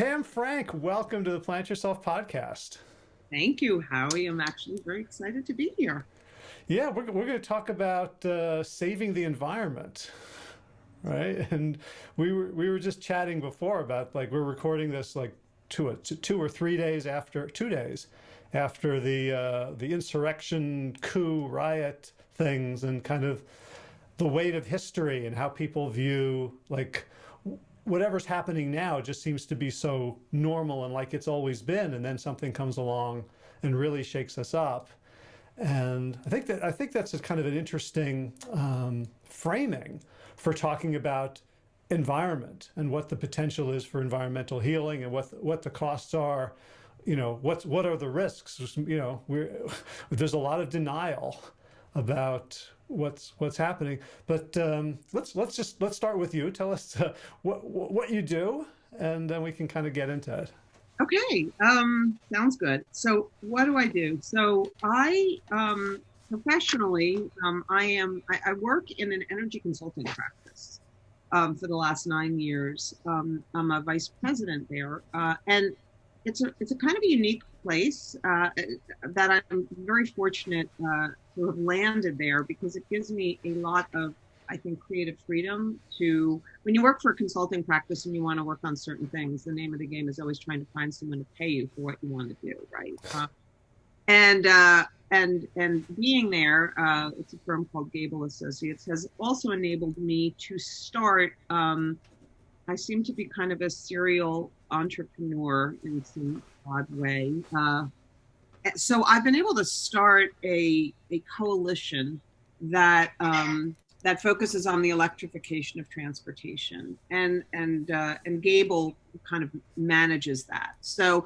Pam Frank, welcome to the Plant Yourself podcast. Thank you, Howie. I'm actually very excited to be here. Yeah, we're, we're going to talk about uh, saving the environment, right? And we were we were just chatting before about like we're recording this like two two or three days after two days after the uh, the insurrection coup riot things and kind of the weight of history and how people view like whatever's happening now just seems to be so normal and like it's always been and then something comes along and really shakes us up. And I think that I think that's kind of an interesting um, framing for talking about environment and what the potential is for environmental healing and what what the costs are. You know what's what are the risks? You know we're there's a lot of denial about what's what's happening. But um, let's let's just let's start with you. Tell us uh, what what you do, and then we can kind of get into it. Okay, um, sounds good. So what do I do? So I um, professionally, um, I am I, I, work in an energy consulting practice um, for the last nine years. Um, I'm a vice president there, uh, and it's a it's a kind of a unique place uh, that I'm very fortunate uh, to have landed there because it gives me a lot of I think creative freedom to when you work for a consulting practice and you want to work on certain things. The name of the game is always trying to find someone to pay you for what you want to do, right? Uh, and uh, and and being there, uh, it's a firm called Gabel Associates has also enabled me to start. Um, I seem to be kind of a serial entrepreneur in some odd way. So I've been able to start a, a coalition that um, that focuses on the electrification of transportation, and and uh, and Gabel kind of manages that. So.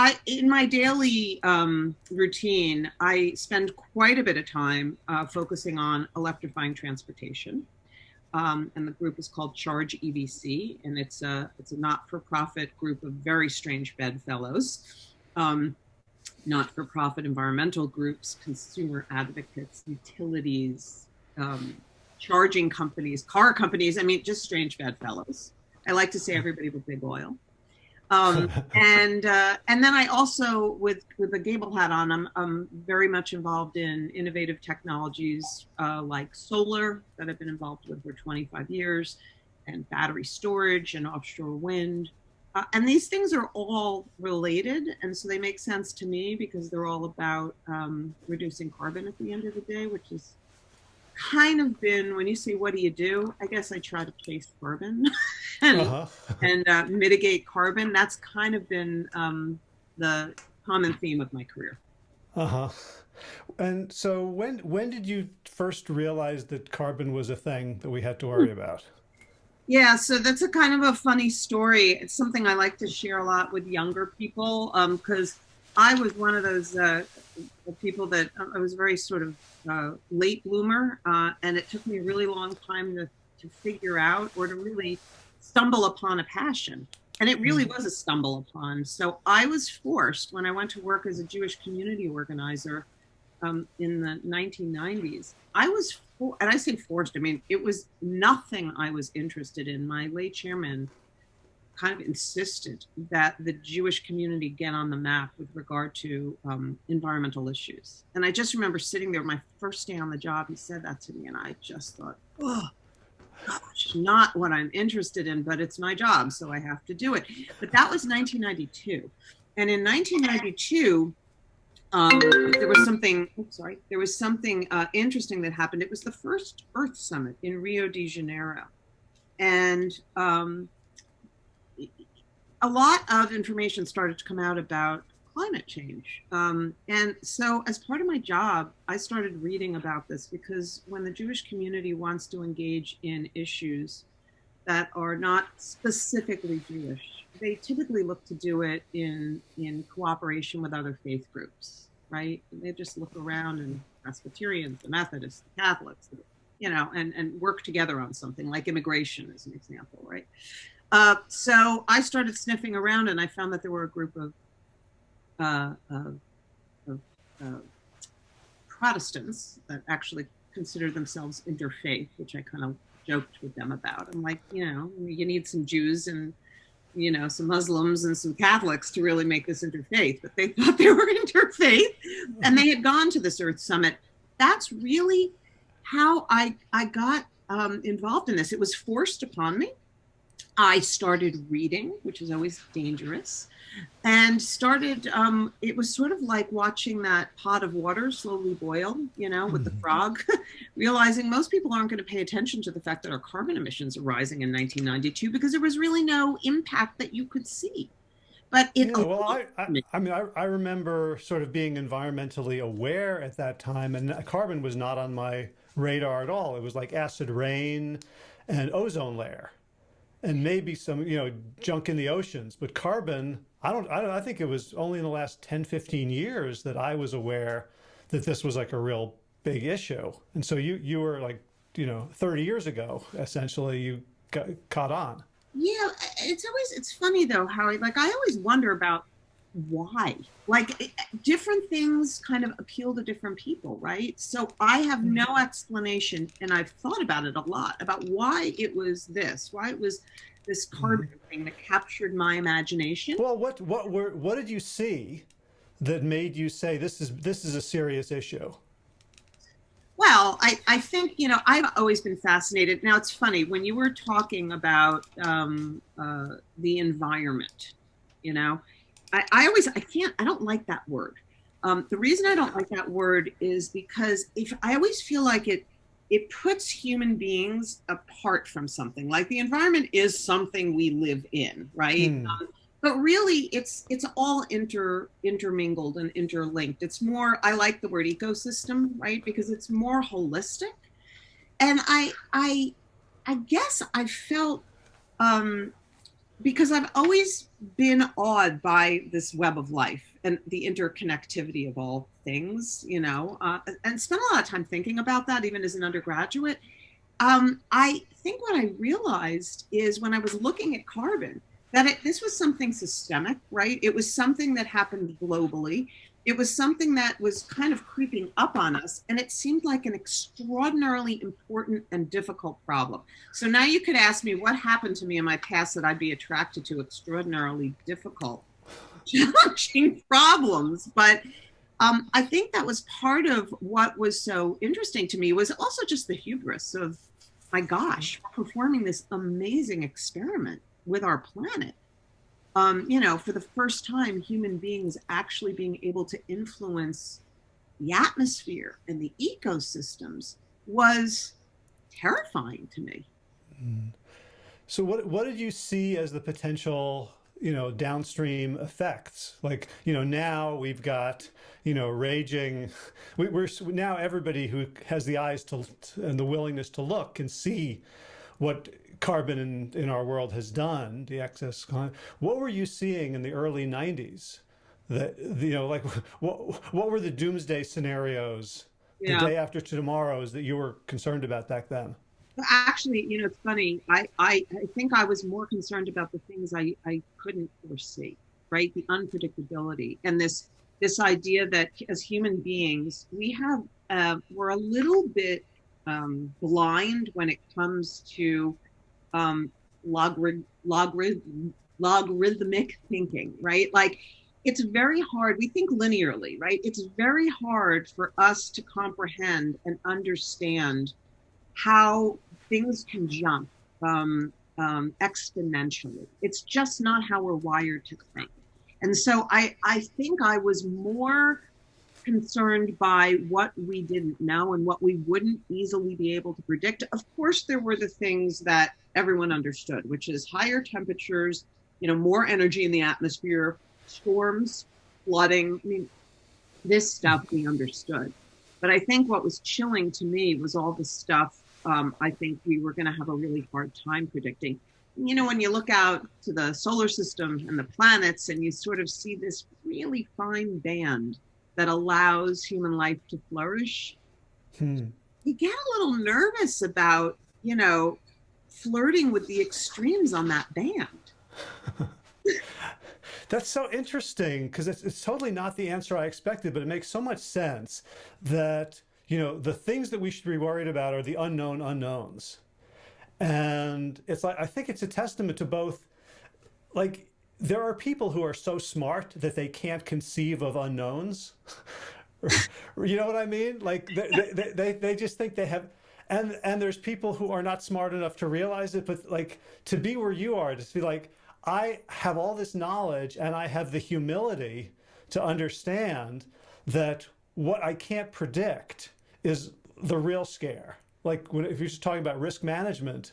I, in my daily um, routine, I spend quite a bit of time uh, focusing on electrifying transportation. Um, and the group is called ChargEVC, and it's a it's a not-for-profit group of very strange bedfellows um, not-for-profit environmental groups, consumer advocates, utilities, um, charging companies, car companies. I mean, just strange bedfellows. I like to say everybody with big oil. Um, and uh, and then I also, with with a Gabel hat on, I'm, I'm very much involved in innovative technologies uh, like solar that I've been involved with for 25 years, and battery storage and offshore wind. Uh, and these things are all related, and so they make sense to me because they're all about um, reducing carbon at the end of the day, which is kind of been when you say what do you do? I guess i try to chase carbon. And, uh-huh. and uh, mitigate carbon. That's kind of been um, the common theme of my career. Uh-huh. And so when when did you first realize that carbon was a thing that we had to worry about yeah, so that's a kind of a funny story. It's something I like to share a lot with younger people because um, I was one of those uh, people that uh, I was very sort of uh, late bloomer, uh, and it took me a really long time to, to figure out or to really stumble upon a passion. And it really mm. was a stumble upon. So I was forced when I went to work as a Jewish community organizer um, in the 1990s. I was and I say forced, I mean, it was nothing I was interested in. My late chairman kind of insisted that the Jewish community get on the map with regard to um, environmental issues. And I just remember sitting there, my first day on the job, he said that to me, and I just thought, oh, gosh, not what I'm interested in, but it's my job, so I have to do it. But that was 1992. And in 1992, um, there was something, oops, sorry, there was something uh, interesting that happened. It was the first Earth Summit in Rio de Janeiro. And um, a lot of information started to come out about climate change. Um, and so, as part of my job, I started reading about this because when the Jewish community wants to engage in issues that are not specifically Jewish, they typically look to do it in in cooperation with other faith groups, right? And They just look around and Presbyterians, the Methodists, the Catholics, you know, and and work together on something like immigration, as an example, right? Uh, so I started sniffing around, and I found that there were a group of uh, of, of uh, Protestants that actually considered themselves interfaith, which I kind of joked with them about. I'm like, you know, you need some Jews and you know, some Muslims and some Catholics to really make this interfaith, but they thought they were interfaith and they had gone to this Earth Summit. That's really how I, I got um, involved in this. It was forced upon me. I started reading, which is always dangerous and started um, it was sort of like watching that pot of water slowly boil you know with mm-hmm. the frog realizing most people aren't going to pay attention to the fact that our carbon emissions are rising in 1992 because there was really no impact that you could see. But it yeah, well I, I, I mean I, I remember sort of being environmentally aware at that time and carbon was not on my radar at all. It was like acid rain and ozone layer and maybe some you know junk in the oceans but carbon I don't, I don't, I think it was only in the last 10, 15 years that I was aware that this was like a real big issue. And so you, you were like, you know, 30 years ago, essentially you got caught on. Yeah. It's always, it's funny though, how like, I always wonder about why like different things kind of appeal to different people right so i have no mm-hmm. explanation and i've thought about it a lot about why it was this why it was this carbon mm-hmm. thing that captured my imagination. Well, what what were what did you see that made you say this is this is a serious issue? Well, I, I think, you know, I've always been fascinated. Now, it's funny, when you were talking about um, uh, the environment, you know, I, I always, I can't, I don't like that word. Um, the reason I don't like that word is because if I always feel like it it puts human beings apart from something. Like the environment is something we live in right? Mm. um, but really it's it's all inter intermingled and interlinked. It's more i like the word ecosystem right? Because it's more holistic. And i i i guess i felt um because i've always been awed by this web of life and the interconnectivity of all things, you know, uh, and spent a lot of time thinking about that, even as an undergraduate. Um, I think what I realized is when I was looking at carbon, that it, this was something systemic, right? It was something that happened globally. It was something that was kind of creeping up on us, and it seemed like an extraordinarily important and difficult problem. So now you could ask me what happened to me in my past that I'd be attracted to extraordinarily difficult challenging problems. But um, I think that was part of what was so interesting to me was also just the hubris of, my gosh, performing this amazing experiment with our planet. Um, you know, for the first time, human beings actually being able to influence the atmosphere and the ecosystems was terrifying to me. Mm. So, what what did you see as the potential you know downstream effects like you know now we've got you know raging we, are now everybody who has the eyes to and the willingness to look can see what carbon in, in our world has done the excess what were you seeing in the early 90s that you know like what what were the doomsday scenarios yeah. the day after tomorrow's that you were concerned about back then actually, you know, it's funny. I, I, I think I was more concerned about the things I, I couldn't foresee, right? The unpredictability and this this idea that as human beings, we have uh, we're a little bit um, blind when it comes to um, logarit- logarit- logarithmic thinking, right? Like it's very hard. We think linearly, right? It's very hard for us to comprehend and understand how things can jump um, um, exponentially. It's just not how we're wired to think. And so I, I think I was more concerned by what we didn't know and what we wouldn't easily be able to predict. Of course, there were the things that everyone understood, which is higher temperatures, you know, more energy in the atmosphere, storms, flooding. I mean, this stuff we understood. But I think what was chilling to me was all the stuff um, I think we were going to have a really hard time predicting. You know, when you look out to the solar system and the planets and you sort of see this really fine band that allows human life to flourish, hmm. you get a little nervous about, you know, flirting with the extremes on that band. That's so interesting because it's, it's totally not the answer I expected, but it makes so much sense that you know, the things that we should be worried about are the unknown unknowns. And it's like, I think it's a testament to both like there are people who are so smart that they can't conceive of unknowns. you know what I mean? Like they, they, they, they just think they have, and, and there's people who are not smart enough to realize it, but like to be where you are, to be like, I have all this knowledge and I have the humility to understand that what I can't predict is the real scare. Like when, if you're just talking about risk management,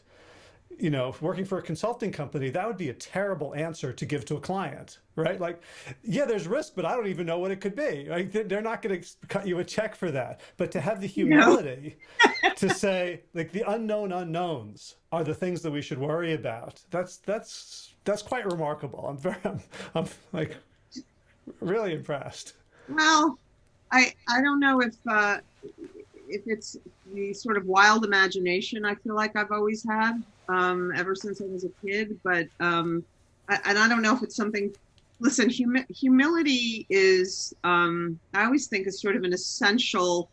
you know, working for a consulting company, that would be a terrible answer to give to a client, right? Like, yeah, there's risk, but I don't even know what it could be. Like, they're not going to cut you a check for that. But to have the humility no. to say, like, the unknown unknowns are the things that we should worry about. That's that's that's quite remarkable. I'm very, I'm, I'm like, really impressed. Well, I I don't know if uh, if it's the sort of wild imagination I feel like I've always had um, ever since I was a kid. But um, I, and I don't know if it's something. Listen, humi humility is um, I always think is sort of an essential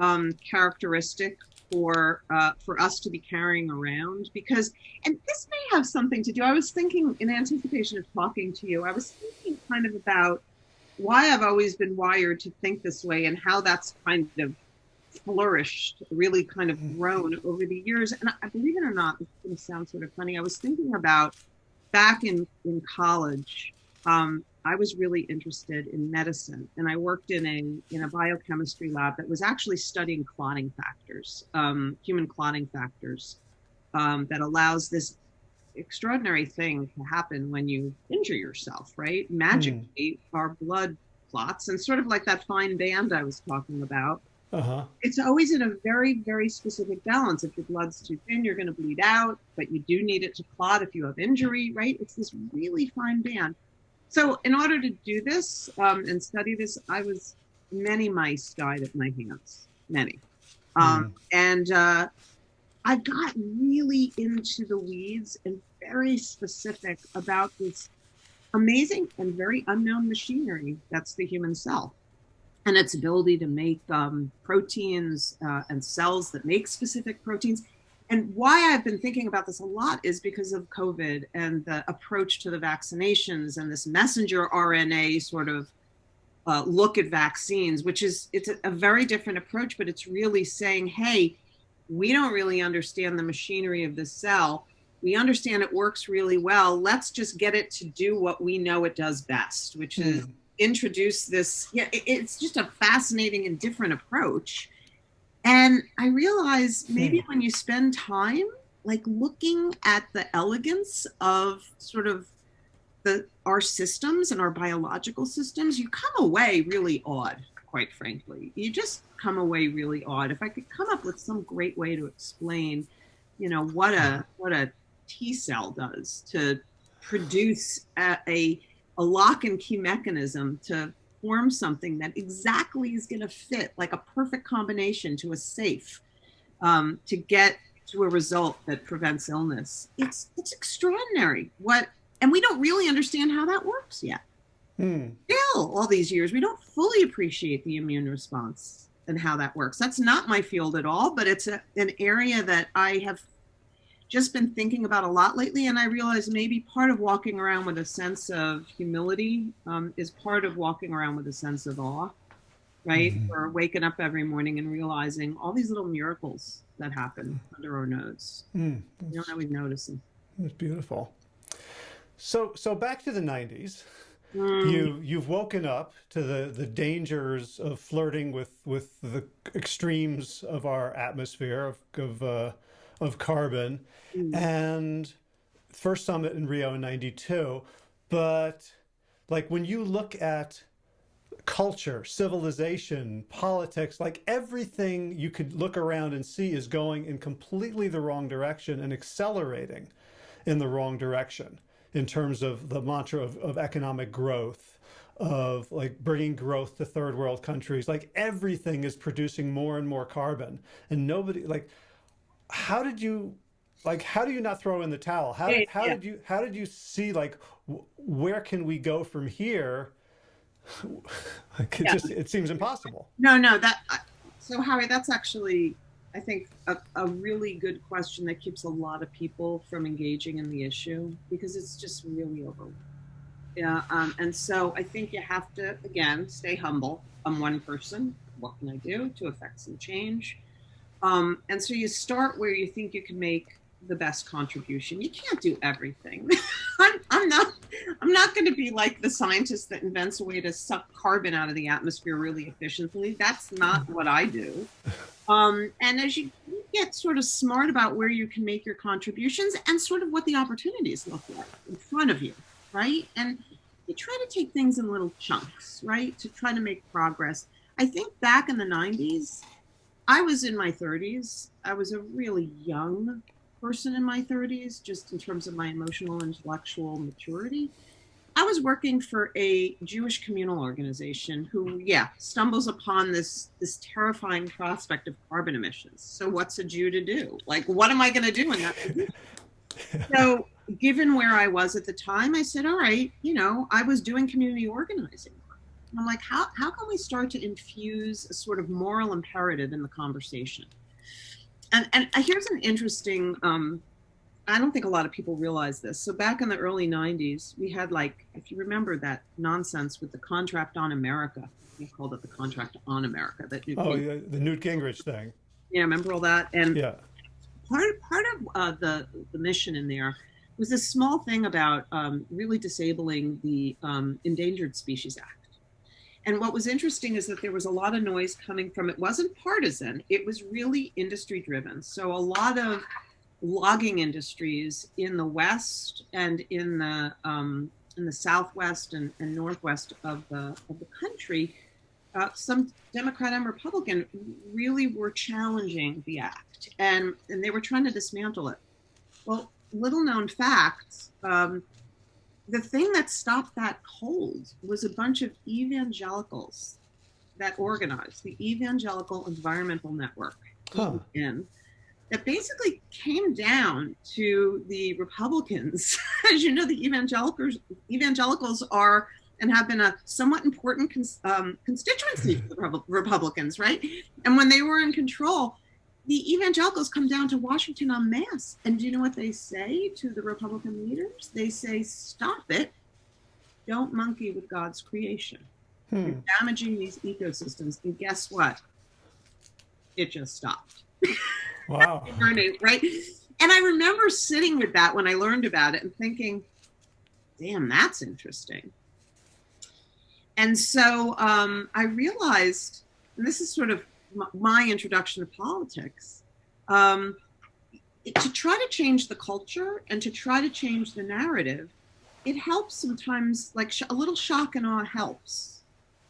um, characteristic for uh, for us to be carrying around because and this may have something to do. I was thinking in anticipation of talking to you. I was thinking kind of about why I've always been wired to think this way and how that's kind of flourished, really kind of mm-hmm. grown over the years. And I believe it or not, it's going to sound sort of funny. I was thinking about back in, in college, um, I was really interested in medicine and I worked in a, in a biochemistry lab that was actually studying clotting factors, um, human clotting factors um, that allows this extraordinary thing to happen when you injure yourself, right? Magically, mm. our blood clots and sort of like that fine band I was talking about uh-huh. It's always in a very, very specific balance. If your blood's too thin, you're going to bleed out, but you do need it to clot if you have injury, right? It's this really fine band. So, in order to do this um, and study this, I was many mice died at my hands, many, um, mm. and uh, I got really into the weeds and very specific about this amazing and very unknown machinery that's the human cell and its ability to make um, proteins uh, and cells that make specific proteins. And why I've been thinking about this a lot is because of COVID and the approach to the vaccinations and this messenger RNA sort of uh, look at vaccines, which is it's a, a very different approach, but it's really saying, hey, we don't really understand the machinery of the cell. We understand it works really well. Let's just get it to do what we know it does best, which is hmm introduce this. Yeah, it's just a fascinating and different approach. And I realize maybe hmm. when you spend time like looking at the elegance of sort of the our systems and our biological systems, you come away really odd, quite frankly. You just come away really odd. If I could come up with some great way to explain, you know, what a what a T cell does to produce a, a a lock and key mechanism to form something that exactly is going to fit like a perfect combination to a safe um, to get to a result that prevents illness. It's it's extraordinary what, and we don't really understand how that works yet. Hmm. Still, all these years, we don't fully appreciate the immune response and how that works. That's not my field at all, but it's a, an area that I have just been thinking about a lot lately. And I realized maybe part of walking around with a sense of humility um, is part of walking around with a sense of awe, right? Mm-hmm. Or waking up every morning and realizing all these little miracles that happen under our nose. Mm, you don't always notice them. It's beautiful. So, so back to the 90s. Mm. You you've woken up to the the dangers of flirting with with the extremes of our atmosphere of of uh, of carbon mm. and first summit in Rio in 92. But like when you look at culture, civilization, politics, like everything you could look around and see is going in completely the wrong direction and accelerating in the wrong direction in terms of the mantra of, of economic growth of like bringing growth to third world countries like everything is producing more and more carbon and nobody like how did you like how do you not throw in the towel how, yeah, how yeah. did you how did you see like where can we go from here like it yeah. just it seems impossible no no that so howie that's actually I think, a, a really good question that keeps a lot of people from engaging in the issue because it's just really overwhelming. Yeah, um, and so I think you have to again stay humble. I'm one person. What can I do to affect some change? Um, and so you start where you think you can make the best contribution. You can't do everything. I'm, I'm, not. I'm not going to be like the scientist that invents a way to suck carbon out of the atmosphere really efficiently. That's not what I do. Um, and as you get sort of smart about where you can make your contributions and sort of what the opportunities look like in front of you, right? And you try to take things in little chunks, right, to try to make progress. I think back in the 90s, I was in my 30s. I was a really young person in my 30s, just in terms of my emotional intellectual maturity. I was working for a Jewish communal organization who, yeah, stumbles upon this this terrifying prospect of carbon emissions. So what's a Jew to do? Like, what am I going to do in that? so, given where I was at the time, I said, all right, you know, I was doing community organizing. I'm like, how how can we start to infuse a sort of moral imperative in the conversation? and and here's an interesting um, I don't think a lot of people realize this. So back in the early 90s, we had like, if you remember that nonsense with the contract on America, we called it the contract on America. That Newt oh, yeah, the Newt Gingrich thing. Yeah, remember all that? And yeah, part part of uh, the the mission in there was this small thing about um, really disabling the um, Endangered Species Act. And what was interesting is that there was a lot of noise coming from it wasn't partisan, it was really industry driven. So a lot of logging industries in the west and in the um, in the southwest and, and northwest of the of the country, uh, some Democrat and Republican really were challenging the act, and and they were trying to dismantle it. Well, little known facts. Um, the thing that stopped that cold was a bunch of evangelicals that organized the Evangelical Environmental Network, huh. in, that basically came down to the Republicans. As you know, the evangelicals evangelicals are and have been a somewhat important cons, um, constituency for the Republicans, right? And when they were in control, the evangelicals come down to Washington en masse. And do you know what they say to the Republican leaders? They say, stop it. Don't monkey with God's creation. Hmm. You're damaging these ecosystems. And guess what? It just stopped. Wow. right? And I remember sitting with that when I learned about it and thinking, damn, that's interesting. And so um, I realized, and this is sort of my introduction to politics, um, to try to change the culture and to try to change the narrative, it helps sometimes, like a little shock and awe helps.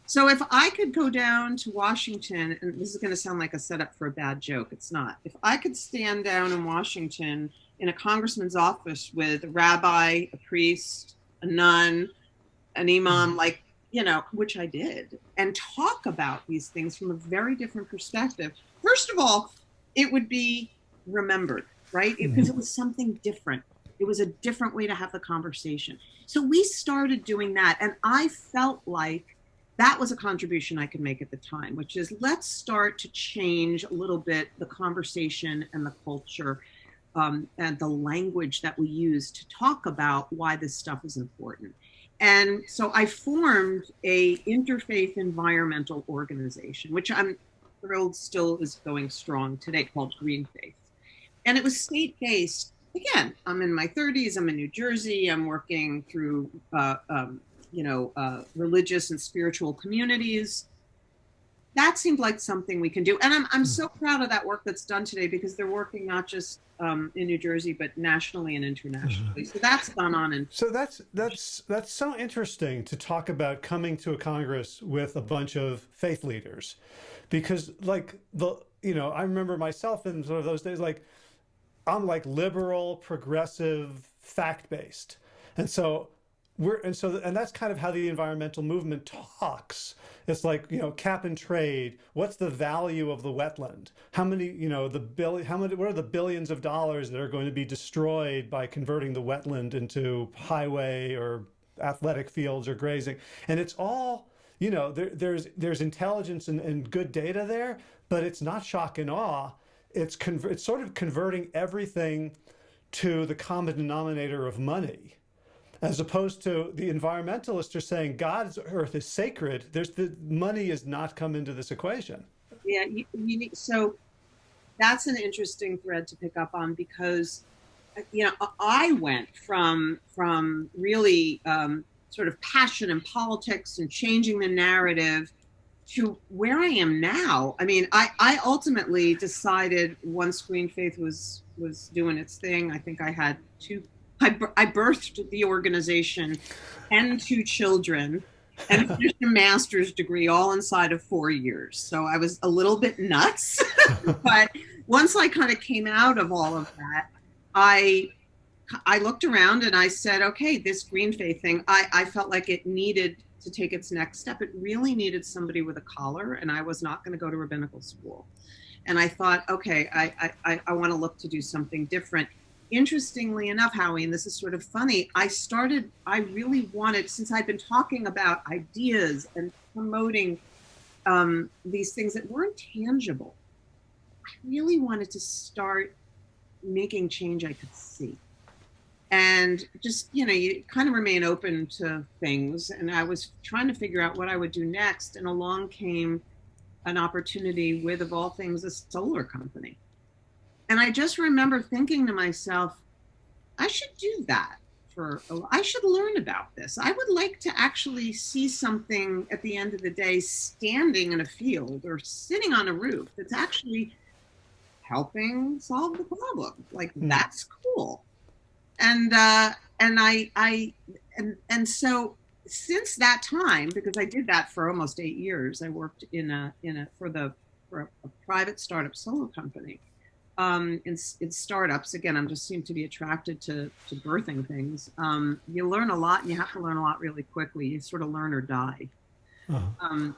So if I could go down to Washington, and this is going to sound like a setup for a bad joke, it's not. If I could stand down in Washington in a congressman's office with a rabbi, a priest, a nun, an imam, mm-hmm. like you know, which I did, and talk about these things from a very different perspective. First of all, it would be remembered, right? Because mm-hmm. it was something different. It was a different way to have the conversation. So we started doing that, and I felt like that was a contribution I could make at the time, which is let's start to change a little bit the conversation and the culture um, and the language that we use to talk about why this stuff is important. And so I formed a interfaith environmental organization, which I'm thrilled still is going strong today, called Green Faith. And it was state based. Again, I'm in my 30s. I'm in New Jersey. I'm working through, uh, um, you know, uh, religious and spiritual communities that seemed like something we can do. And I'm, I'm hmm. so proud of that work that's done today because they're working not just um, in New Jersey, but nationally and internationally. Mm-hmm. So that's gone on. And so that's, that's, that's so interesting to talk about coming to a Congress with a bunch of faith leaders because like the, you know, I remember myself in sort of those days, like I'm like liberal, progressive, fact-based. And so we're and so and that's kind of how the environmental movement talks. It's like you know cap and trade. What's the value of the wetland? How many you know the billion how many what are the billions of dollars that are going to be destroyed by converting the wetland into highway or athletic fields or grazing? And it's all you know there, there's there's intelligence and, and good data there but it's not shock and awe. It's it's sort of converting everything to the common denominator of money as opposed to the environmentalists are saying God's earth is sacred. There's the money has not come into this equation. Yeah, you, you need, so that's an interesting thread to pick up on because you know I went from from really um, sort of passion and politics and changing the narrative to where I am now. I mean, I, I ultimately decided once GreenFaith was was doing its thing. I think I had two. I, I birthed the organization and two children and finished a master's degree all inside of four years. So I was a little bit nuts, but once I kind of came out of all of that, I I looked around and I said, okay, this GreenFaith thing, I, I felt like it needed to take its next step. It really needed somebody with a collar, and I was not going to go to rabbinical school. And I thought, okay, I, I, I want to look to do something different. Interestingly enough, Howie, and this is sort of funny, I started, I really wanted, since I'd been talking about ideas and promoting um, these things that weren't tangible, I really wanted to start making change I could see. And just you know you kind of remain open to things and i was trying to figure out what i would do next and along came an opportunity with of all things a solar company and i just remember thinking to myself i should do that for i should learn about this i would like to actually see something at the end of the day standing in a field or sitting on a roof that's actually helping solve the problem like mm. that's cool and uh, and I I and and so since that time, because I did that for almost eight years, I worked in a in a for the for a, a private startup solar company. Um, in, in startups, again, I'm just seem to be attracted to to birthing things. Um, you learn a lot, and you have to learn a lot really quickly. You sort of learn or die. Uh-huh. Um,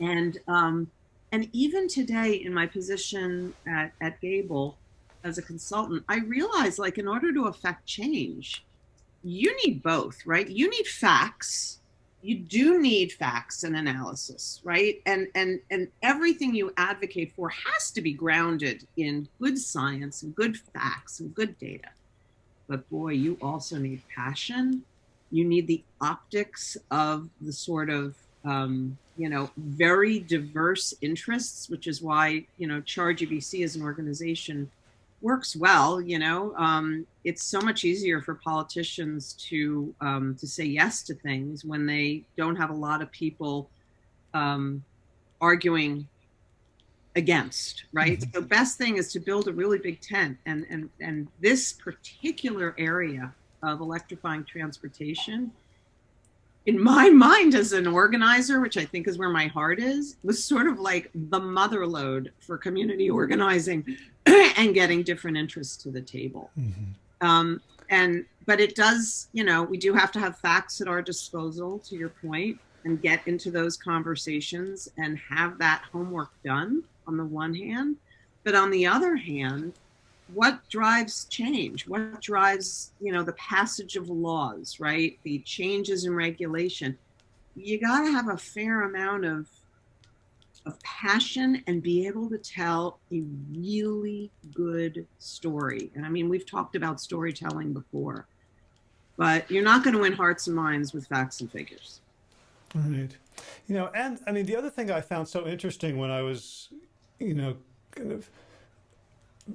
and um, and even today, in my position at at Gabel, as a consultant, I realized like in order to affect change, you need both, right? You need facts. You do need facts and analysis, right? And and and everything you advocate for has to be grounded in good science and good facts and good data. But boy, you also need passion. You need the optics of the sort of um, you know very diverse interests, which is why you know ChargEVC as an organization works well. You know, um, it's so much easier for politicians to um, to say yes to things when they don't have a lot of people um, arguing against. Right. Mm-hmm. The best thing is to build a really big tent, and and and this particular area of electrifying transportation in my mind as an organizer, which I think is where my heart is, was sort of like the mother lode for community organizing and getting different interests to the table. Mm-hmm. Um, and but it does, you know, we do have to have facts at our disposal, to your point, and get into those conversations and have that homework done on the one hand. But on the other hand, what drives change what drives you know the passage of laws right the changes in regulation you got to have a fair amount of of passion and be able to tell a really good story and i mean we've talked about storytelling before but you're not going to win hearts and minds with facts and figures right you know and i mean the other thing i found so interesting when i was you know kind of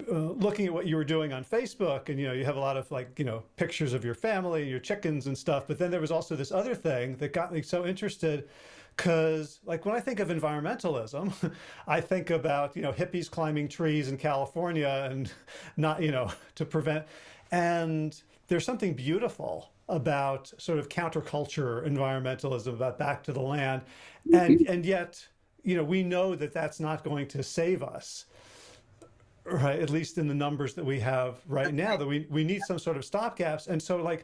uh, looking at what you were doing on Facebook and, you know, you have a lot of like, you know, pictures of your family, your chickens and stuff. But then there was also this other thing that got me so interested because like when I think of environmentalism, I think about, you know, hippies climbing trees in California and not, you know, to prevent. And there's something beautiful about sort of counterculture environmentalism about back to the land. And, mm-hmm. and yet, you know, we know that that's not going to save us right at least in the numbers that we have right now that we, we need some sort of stopgaps and so like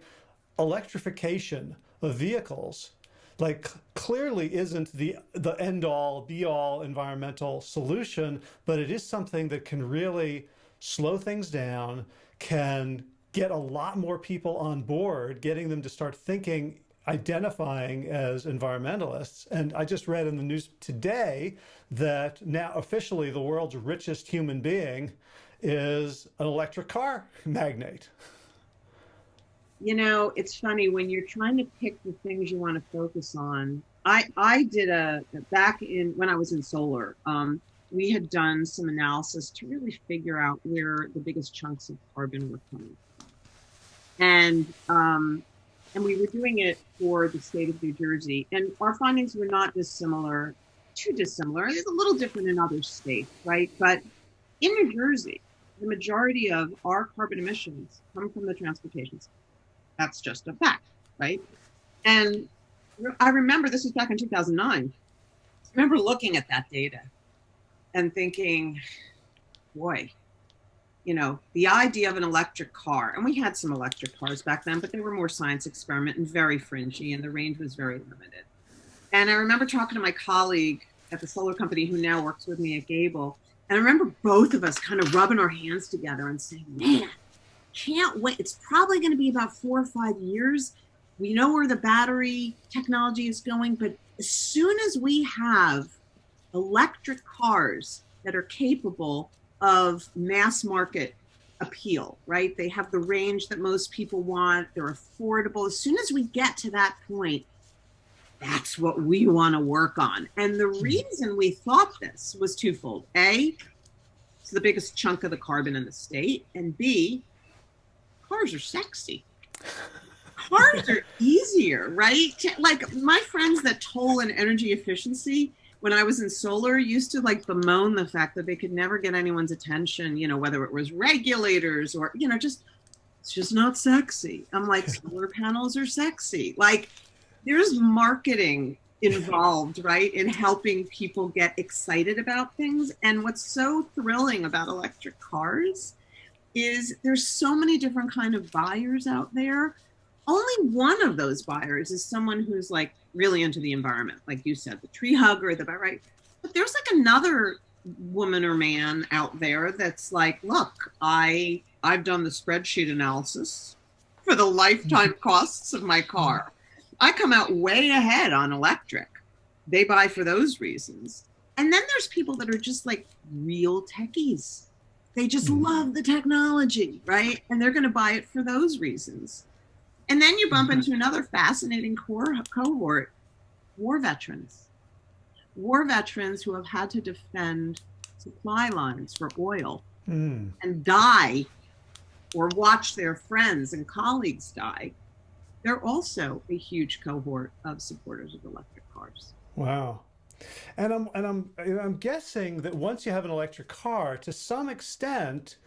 electrification of vehicles like clearly isn't the the end all be all environmental solution but it is something that can really slow things down can get a lot more people on board getting them to start thinking identifying as environmentalists. And I just read in the news today that now officially the world's richest human being is an electric car magnate. You know, it's funny when you're trying to pick the things you want to focus on. I I did a back in when I was in solar. Um, we had done some analysis to really figure out where the biggest chunks of carbon were coming from, and um, and we were doing it for the state of New Jersey, and our findings were not dissimilar, too dissimilar. It's a little different in other states, right? But in New Jersey, the majority of our carbon emissions come from the transportation sector. That's just a fact, right? And I remember this was back in 2009. I remember looking at that data and thinking, boy, you know, the idea of an electric car, and we had some electric cars back then, but they were more science experiment and very fringy, and the range was very limited. And I remember talking to my colleague at the solar company who now works with me at Gabel, and I remember both of us kind of rubbing our hands together and saying, man, can't wait. It's probably going to be about four or five years. We know where the battery technology is going, but as soon as we have electric cars that are capable of mass market appeal, right? They have the range that most people want, they're affordable. As soon as we get to that point, that's what we want to work on. And the hmm. reason we thought this was twofold. A, it's the biggest chunk of the carbon in the state. And B, cars are sexy. Cars are easier, right? Like my friends that toll in energy efficiency, when I was in solar, used to like bemoan the fact that they could never get anyone's attention, you know, whether it was regulators or, you know, just, it's just not sexy. I'm like, solar panels are sexy. Like, there's marketing involved, right, in helping people get excited about things. And what's so thrilling about electric cars is there's so many different kind of buyers out there. Only one of those buyers is someone who's like really into the environment, like you said, the tree hugger, the right. But there's like another woman or man out there that's like, look, I I've done the spreadsheet analysis for the lifetime costs of my car. I come out way ahead on electric. They buy for those reasons. And then there's people that are just like real techies. They just mm. love the technology, right? And they're going to buy it for those reasons. And then you bump mm-hmm. into another fascinating core cohort war veterans. War veterans who have had to defend supply lines for oil mm. and die or watch their friends and colleagues die they're also a huge cohort of supporters of electric cars. Wow. And I'm and I'm I'm guessing that once you have an electric car, to some extent,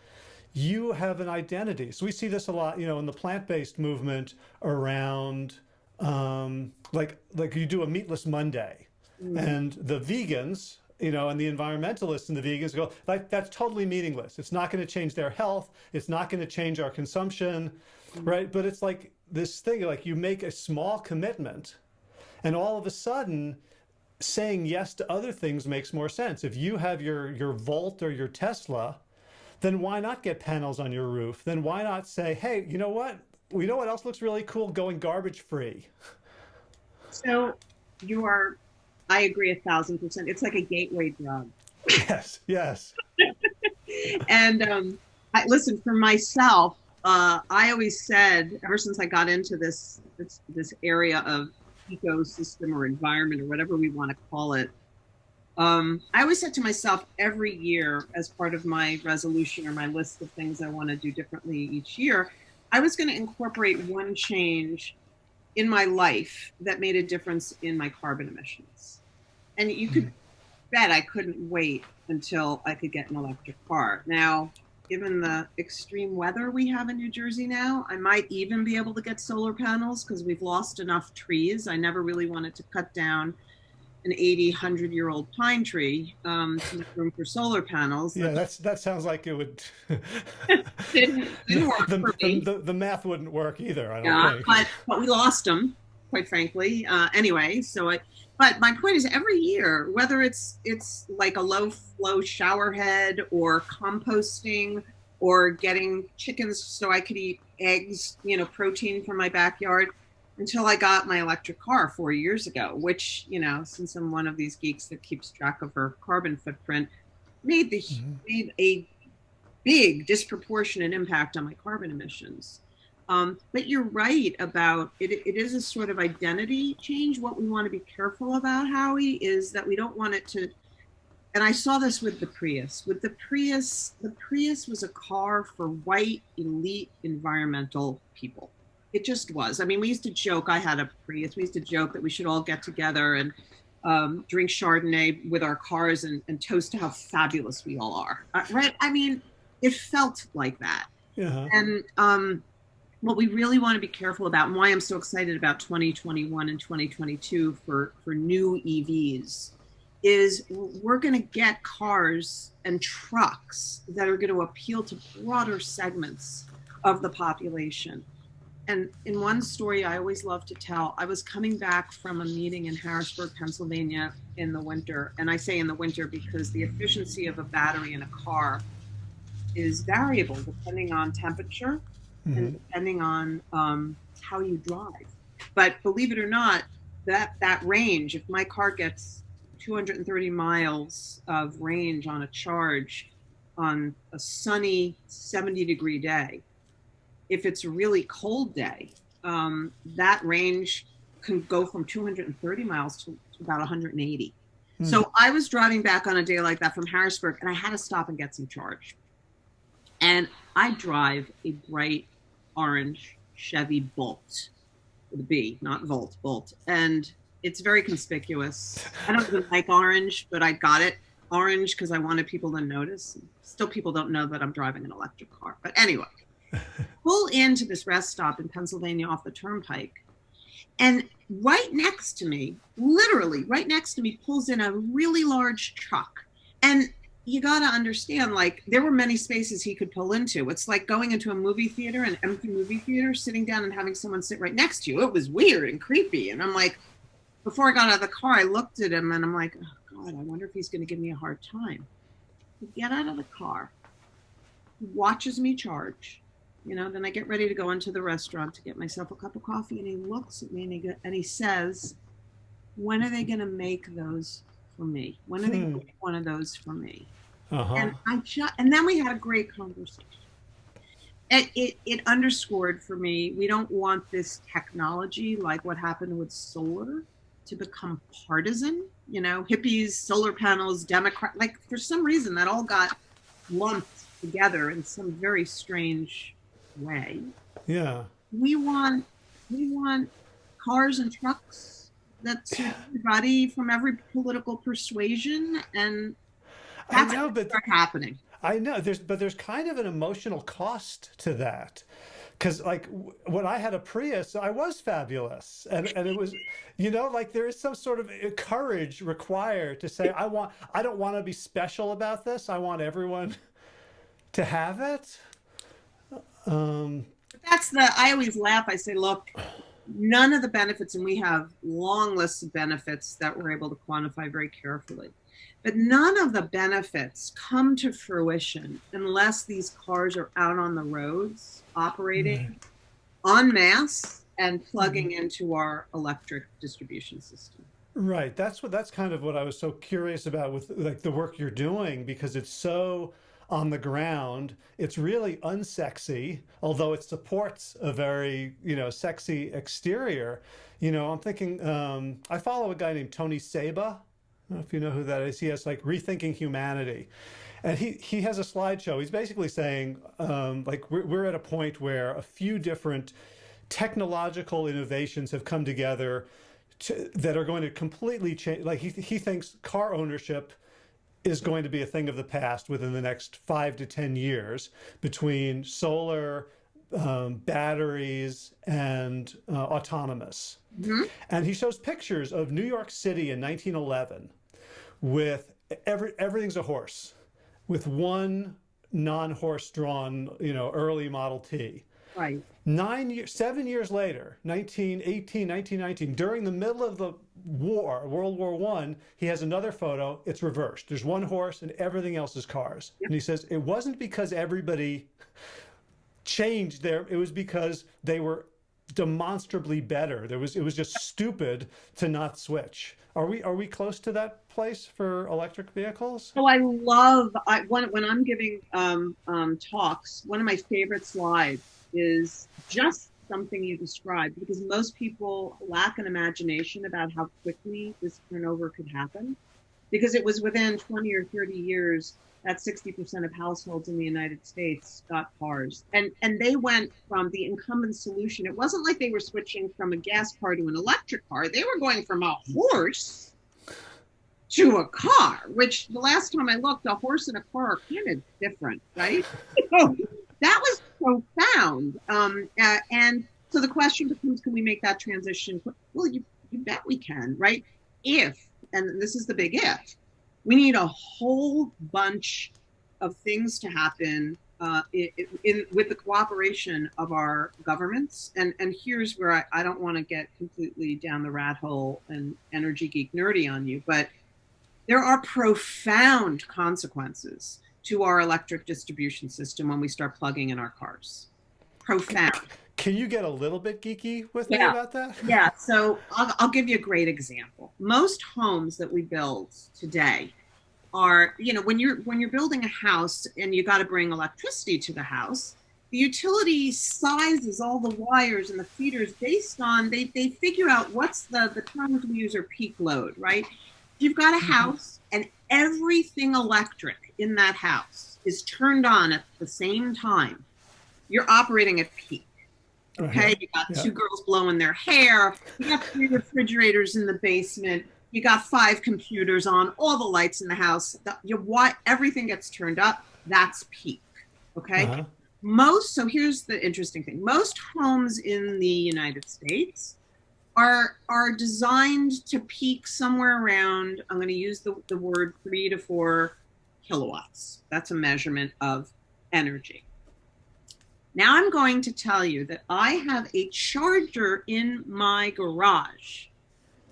you have an identity. So we see this a lot, you know, in the plant-based movement around um, like like you do a meatless Monday, mm. and the vegans, you know, and the environmentalists and the vegans go like that's totally meaningless. It's not going to change their health. It's not going to change our consumption, mm. right? But it's like this thing like you make a small commitment and all of a sudden saying yes to other things makes more sense. If you have your, your Volt or your Tesla, then why not get panels on your roof? Then why not say, hey, you know what? We know what else looks really cool? Going garbage free. So you are, I agree a thousand percent. It's like a gateway drug. Yes, yes. and um, I, listen, for myself, uh, I always said, ever since I got into this, this, this area of ecosystem or environment or whatever we want to call it, um, I always said to myself every year, as part of my resolution or my list of things I want to do differently each year, I was going to incorporate one change in my life that made a difference in my carbon emissions. And you could hmm. bet I couldn't wait until I could get an electric car. Now, given the extreme weather we have in New Jersey now, I might even be able to get solar panels because we've lost enough trees. I never really wanted to cut down an 80, 100 year old pine tree um, to make room for solar panels. Yeah, that's that sounds like it would. didn't, didn't work the, for me. The, the, math wouldn't work either. I don't yeah, think. But, but we lost them, quite frankly. Uh, anyway, so I, but my point is every year whether it's it's like a low flow shower head or composting or getting chickens so i could eat eggs you know protein from my backyard until I got my electric car four years ago, which, you know, since I'm one of these geeks that keeps track of her carbon footprint, made the mm-hmm. made a big disproportionate impact on my carbon emissions. Um, but you're right about it, it is a sort of identity change. What we want to be careful about, Howie, is that we don't want it to. And I saw this with the Prius. With the Prius, the Prius was a car for white elite environmental people it just was. I mean, we used to joke. I had a Prius. We used to joke that we should all get together and um, drink Chardonnay with our cars and, and, toast to how fabulous we all are. Uh, right? I mean, it felt like that. Yeah. And um, what we really want to be careful about, and why I'm so excited about 2021 and 2022 for for new EVs, is we're going to get cars and trucks that are going to appeal to broader segments of the population and in one story I always love to tell, I was coming back from a meeting in Harrisburg, Pennsylvania in the winter. And I say in the winter because the efficiency of a battery in a car is variable depending on temperature mm-hmm. and depending on um, how you drive. But believe it or not, that, that range, if my car gets 230 miles of range on a charge on a sunny 70 degree day, if it's a really cold day, um, that range can go from 230 miles to, to about 180. Hmm. So I was driving back on a day like that from Harrisburg, and I had to stop and get some charge. And I drive a bright orange Chevy Bolt with a B, not Volt, Bolt. And it's very conspicuous. I don't even like orange, but I got it orange because I wanted people to notice. Still, people don't know that I'm driving an electric car. But anyway, pull into this rest stop in Pennsylvania off the turnpike. And right next to me, literally right next to me, pulls in a really large truck. And you got to understand, like, there were many spaces he could pull into. It's like going into a movie theater, an empty movie theater, sitting down and having someone sit right next to you. It was weird and creepy. And I'm like, before I got out of the car, I looked at him and I'm like, oh, God, I wonder if he's going to give me a hard time. He get out of the car, he watches me charge, you know then i get ready to go into the restaurant to get myself a cup of coffee and he looks at me and he, go, and he says when are they going to make those for me when are hmm. they going to make one of those for me uh-huh. and i just and then we had a great conversation it, it, it underscored for me we don't want this technology like what happened with solar to become partisan you know hippies solar panels democrat like for some reason that all got lumped together in some very strange way. Yeah. We want we want cars and trucks that suit everybody from every political persuasion, and that's I know, but happening. I know there's, but there's kind of an emotional cost to that because like when I had a Prius, I was fabulous, and and it was, you know, like there is some sort of uh, courage required to say I want, I don't want to be special about this. I want everyone to have it. Um, That's the, I always laugh. I say, look, none of the benefits, and we have long lists of benefits that we're able to quantify very carefully, but none of the benefits come to fruition unless these cars are out on the roads operating right. en masse and plugging mm-hmm. into our electric distribution system. Right. That's what that's kind of what I was so curious about with like the work you're doing because it's so on the ground. It's really unsexy, although it supports a very, you know, sexy exterior. You know, I'm thinking, um, I follow a guy named Tony Seba. I don't know if you know who that is. He has like Rethinking Humanity. And he, he has a slideshow. He's basically saying, um, like, we're, we're at a point where a few different technological innovations have come together to, that are going to completely change. Like, he, he thinks car ownership is going to be a thing of the past within the next five to 10 years between solar, um, batteries, and uh, autonomous. Mm-hmm. And he shows pictures of New York City in 1911 with every, everything's a horse, with one non horse drawn, you know, early Model T. Right. Nine years, seven years later, 1918, 1919, during the middle of the war, World War One, he has another photo. It's reversed. There's one horse and everything else is cars. Yep. And he says it wasn't because everybody changed there. It was because they were demonstrably better. There was it was just stupid to not switch. Are we are we close to that place for electric vehicles? Oh, I love I when when I'm giving um, um, talks. One of my favorite slides is just something you described because most people lack an imagination about how quickly this turnover could happen because it was within 20 or 30 years that 60% of households in the United States got cars. And and they went from the incumbent solution. It wasn't like they were switching from a gas car to an electric car. They were going from a horse to a car, which the last time I looked, a horse and a car are kind of different, right? so that was profound. Um, uh, and so the question becomes, can we make that transition? Well, you, you bet we can, right? If, and this is the big if, we need a whole bunch of things to happen uh, in, in, with the cooperation of our governments. And, and here's where I, I don't want to get completely down the rat hole and energy geek nerdy on you, but there are profound consequences to our electric distribution system when we start plugging in our cars. Profound. Can you get a little bit geeky with me about that? Yeah, so I'll, I'll give you a great example. Most homes that we build today are, you know, when you're when you're building a house and you got to bring electricity to the house, the utility sizes all the wires and the feeders based on they they figure out what's the the terms we use are peak load, right? You've got a Mhm. house and everything electric in that house is turned on at the same time, you're operating at peak. Okay, you got Yeah. two girls blowing their hair. You got three refrigerators in the basement. You got five computers on, all the lights in the house. The, you, what everything gets turned up. That's peak. Okay. Uh-huh. Most. So here's the interesting thing. Most homes in the United States are are designed to peak somewhere around. I'm going to use the, the word three to four kilowatts. That's a measurement of energy. Now I'm going to tell you that I have a charger in my garage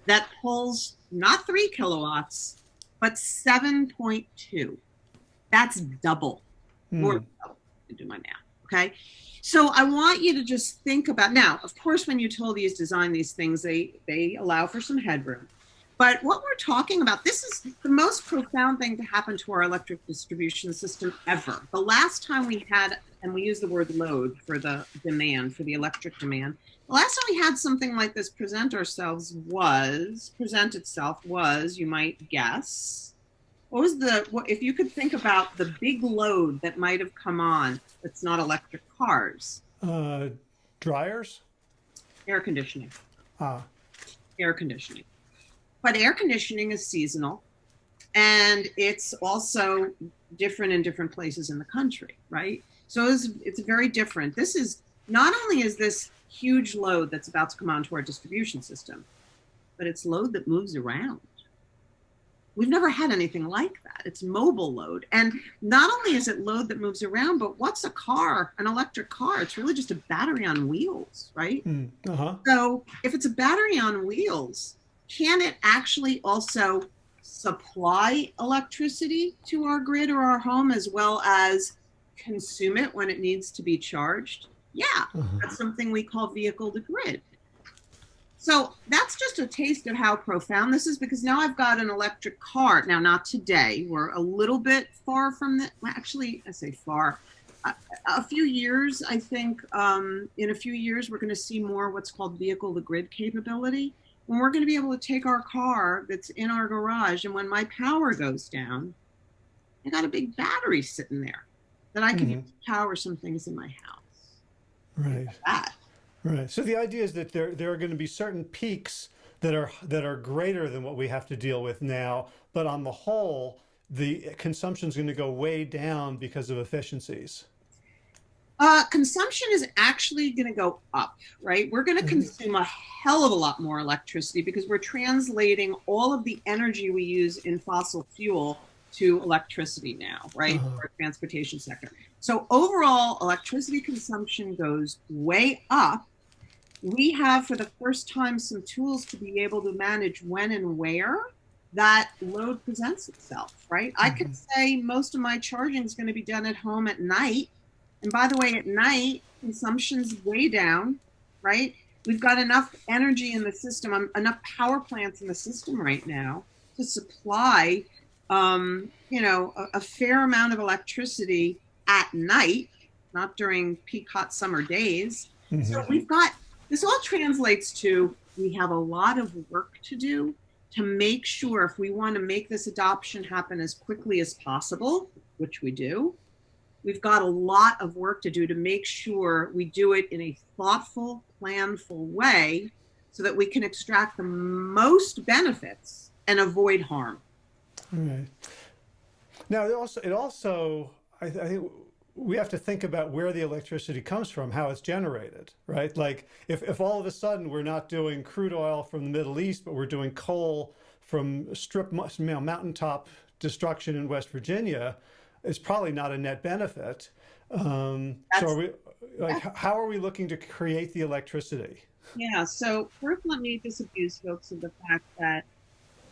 that pulls not three kilowatts, but 7.2. That's double, more Hmm. double do my math. Okay. So I want you to just think about now, of course, when utilities design these things, they they allow for some headroom. But what we're talking about, this is the most profound thing to happen to our electric distribution system ever. The last time we had, and we use the word load for the demand, for the electric demand, the last time we had something like this present ourselves was, present itself was, you might guess, what was the, what, if you could think about the big load that might have come on that's not electric cars, Uh, dryers? air conditioning. Ah, air conditioning. But air conditioning is seasonal and it's also different in different places in the country, right? So it's, it's very different. This is not only is this huge load that's about to come onto our distribution system, but it's load that moves around. We've never had anything like that. It's mobile load. And not only is it load that moves around, but what's a car, an electric car? It's really just a battery on wheels, right? hmm, uh-huh. So if it's a battery on wheels, can it actually also supply electricity to our grid or our home as well as consume it when it needs to be charged? Yeah, uh-huh. that's something we call vehicle to grid. So that's just a taste of how profound this is because now I've got an electric car. Now, not today. We're a little bit far from that. Well, actually, I say far. A, a few years, I think, um, in a few years, we're going to see more what's called vehicle to grid capability. When we're going to be able to take our car that's in our garage, and when my power goes down, I got a big battery sitting there that I can use to power some things in my house. Right. That. Right. So the idea is that there there are going to be certain peaks that are that are greater than what we have to deal with now, but on the whole, the consumption is going to go way down because of efficiencies. Uh, consumption is actually going to go up, right? We're going to Mhm. consume a hell of a lot more electricity because we're translating all of the energy we use in fossil fuel to electricity now, right? Uh-huh. For our transportation sector. So overall, electricity consumption goes way up. We have, for the first time, some tools to be able to manage when and where that load presents itself, right? I could say most of my charging is going to be done at home at night. And by the way, at night, consumption's way down, right? we've got enough energy in the system, um, enough power plants in the system right now to supply, um, you know, a, a fair amount of electricity at night, not during peak hot summer days. Mm-hmm. So we've got this all translates to we have a lot of work to do to make sure if we want to make this adoption happen as quickly as possible, which we do, we've got a lot of work to do to make sure we do it in a thoughtful, planful way so that we can extract the most benefits and avoid harm. Right. Now, it also, it also I, I think we have to think about where the electricity comes from, how it's generated, right? Like if, if all of a sudden we're not doing crude oil from the Middle East, but we're doing coal from strip you know, mountaintop destruction in West Virginia, it's probably not a net benefit. Um, so are we, like, how are we looking to create the electricity? Yeah, so first let me disabuse folks of the fact that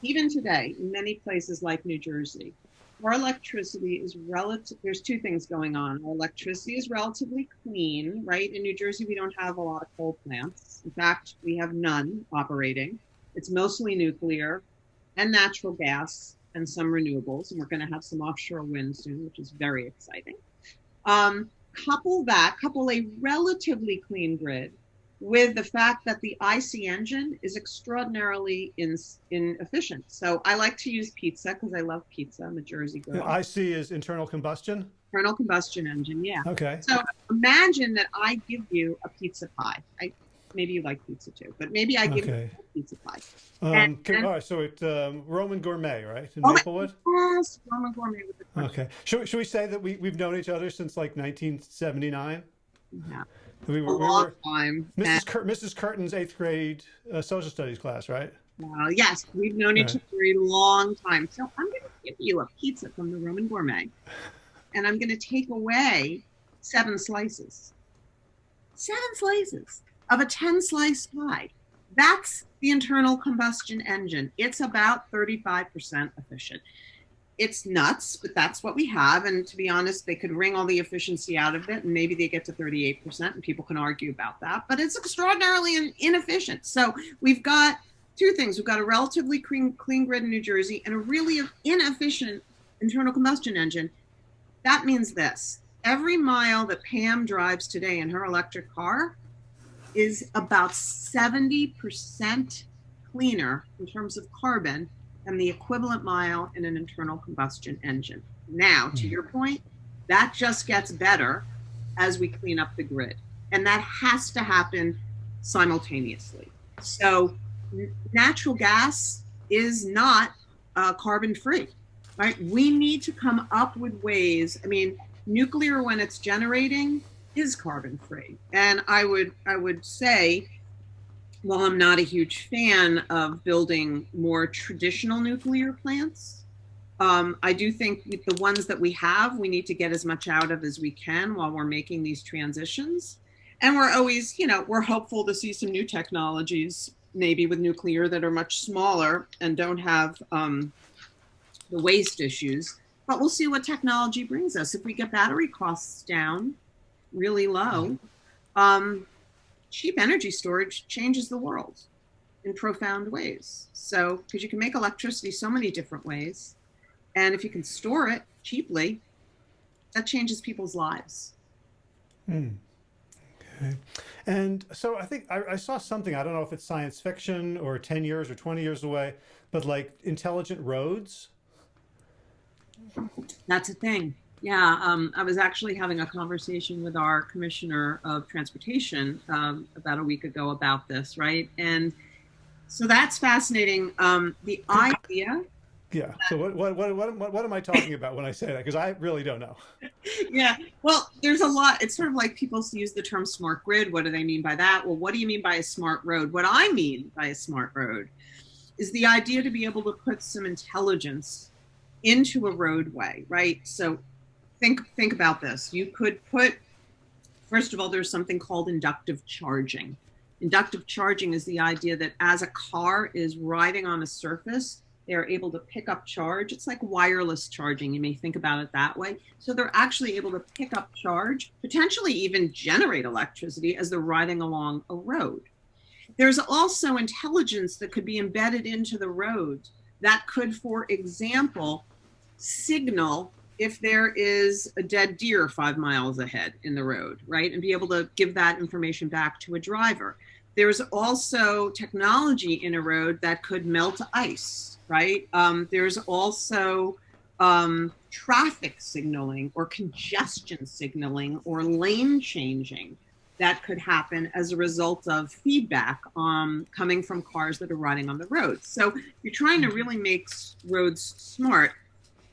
even today, in many places like New Jersey, our electricity is relative there's two things going on. Our electricity is relatively clean right? In new jersey we don't have a lot of coal plants. In fact we have none operating. It's mostly nuclear and natural gas and some renewables and we're going to have some offshore wind soon which is very exciting. Um, couple that couple a relatively clean grid with the fact that the IC engine is extraordinarily in, inefficient. So I like to use pizza because I love pizza. I'm a Jersey girl. The IC is internal combustion? Internal combustion engine, yeah. Okay. So imagine that I give you a pizza pie. I maybe you like pizza too, but maybe I give okay. you a pizza pie. Um, and, can, and, all right, so it's um, Roman Gourmet, right, in oh Maplewood? Yes, Roman Gourmet with the. Okay. Should, should we say that we we've known each other since like 1979? Yeah. We were, a long we were, time. Mrs. Cur Mrs. Curtin's eighth grade uh, social studies class, right? Uh, yes, we've known each other a long time. So I'm going to give you a pizza from the Roman Gourmet, and I'm going to take away seven slices. Seven slices of a 10 slice pie. That's the internal combustion engine. It's about 35% efficient it's nuts, but that's what we have. And to be honest, they could wring all the efficiency out of it, and maybe they get to 38%, and people can argue about that. But it's extraordinarily inefficient. So we've got two things: we've got a relatively clean, clean grid in New Jersey, and a really inefficient internal combustion engine. That means this: every mile that Pam drives today in her electric car is about 70% cleaner in terms of carbon than the equivalent mile in an internal combustion engine. Now, to hmm. your point, that just gets better as we clean up the grid. And that has to happen simultaneously. So, natural gas is not uh, carbon free, right? We need to come up with ways. I mean, nuclear, when it's generating, is carbon free. And I would, I would say while I'm not a huge fan of building more traditional nuclear plants, um, I do think the ones that we have, we need to get as much out of as we can while we're making these transitions. And we're always, you know, we're hopeful to see some new technologies, maybe with nuclear, that are much smaller and don't have um, the waste issues. But we'll see what technology brings us. If we get battery costs down really low, um, cheap energy storage changes the world in profound ways. So, because you can make electricity so many different ways, and if you can store it cheaply, that changes people's lives. Hmm. Okay. And so I think I, I, saw something, I don't know if it's science fiction or 10 years or 20 years away, but like intelligent roads. That's a thing. Yeah, um, I was actually having a conversation with our commissioner of transportation um, about a week ago about this, right? And so that's fascinating. Um, the idea. Yeah. So what, what what what what am I talking about when I say that? Because I really don't know. yeah. Well, there's a lot. It's sort of like people use the term smart grid. What do they mean by that? Well, what do you mean by a smart road? What I mean by a smart road is the idea to be able to put some intelligence into a roadway, right? So think think about this. You could put first of all, there's something called inductive charging. Inductive charging is the idea that as a car is riding on a surface, they're able to pick up charge. It's like wireless charging. You may think about it that way. So they're actually able to pick up charge, potentially even generate electricity as they're riding along a road. there's also intelligence that could be embedded into the road that could, for example, signal if there is a dead deer five miles ahead in the road, right? And be able to give that information back to a driver. There's also technology in a road that could melt ice, right? Um, there's also um, traffic signaling or congestion signaling or lane changing that could happen as a result of feedback um, coming from cars that are riding on the road. So you're trying to really make roads smart.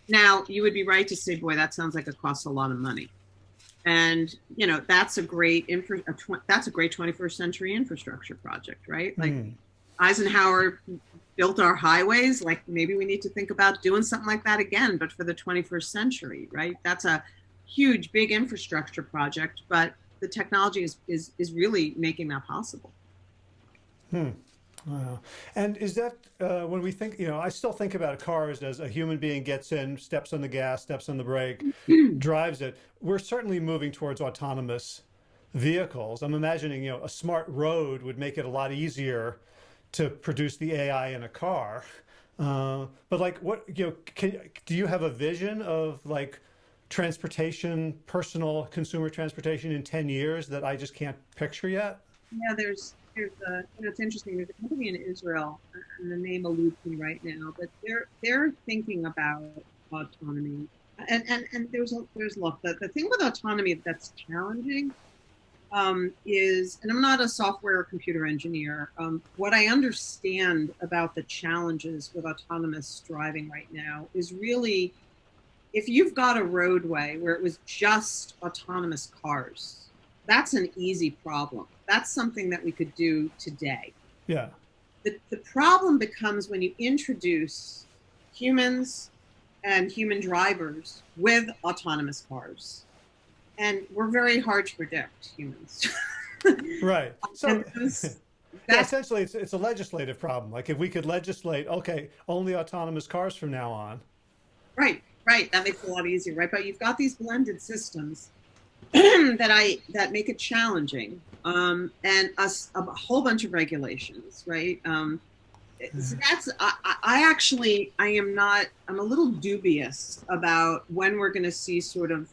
Now, you would be right to say, boy, that sounds like it costs a lot of money. And, you know, that's a great, infra- a that's a great 21st century infrastructure project, right? Like mm. Eisenhower built our highways. Like maybe we need to think about doing something like that again, but for the 21st century, right? That's a huge, big infrastructure project, but the technology is, is, is really making that possible. Hmm. Wow. And is that uh, when we think, you know, I still think about cars as a human being gets in, steps on the gas, steps on the brake, drives it. We're certainly moving towards autonomous vehicles. I'm imagining, you know, a smart road would make it a lot easier to produce the AI in a car. Uh, but like what, you know, can, do you have a vision of like transportation, personal consumer transportation in 10 years that I just can't picture yet? Yeah, there's, there's a, you know, it's interesting. There's a company in Israel, and the name eludes me right now, but they're, they're thinking about autonomy. And, and, and there's a, there's look, the, the thing with autonomy that's challenging um, is, and I'm not a software or computer engineer, um, what I understand about the challenges with autonomous driving right now is really if you've got a roadway where it was just autonomous cars, that's an easy problem. That's something that we could do today. Yeah. The, the problem becomes when you introduce humans and human drivers with autonomous cars and we're very hard to predict humans. right. So yeah, essentially it's, it's a legislative problem. Like if we could legislate, okay, only autonomous cars from now on. Right, right. That makes it a lot easier, right? But you've got these blended systems that I, that make it challenging. Um, and a, a, whole bunch of regulations, right? Um, so that's I, I, actually I am not I'm a little dubious about when we're going to see sort of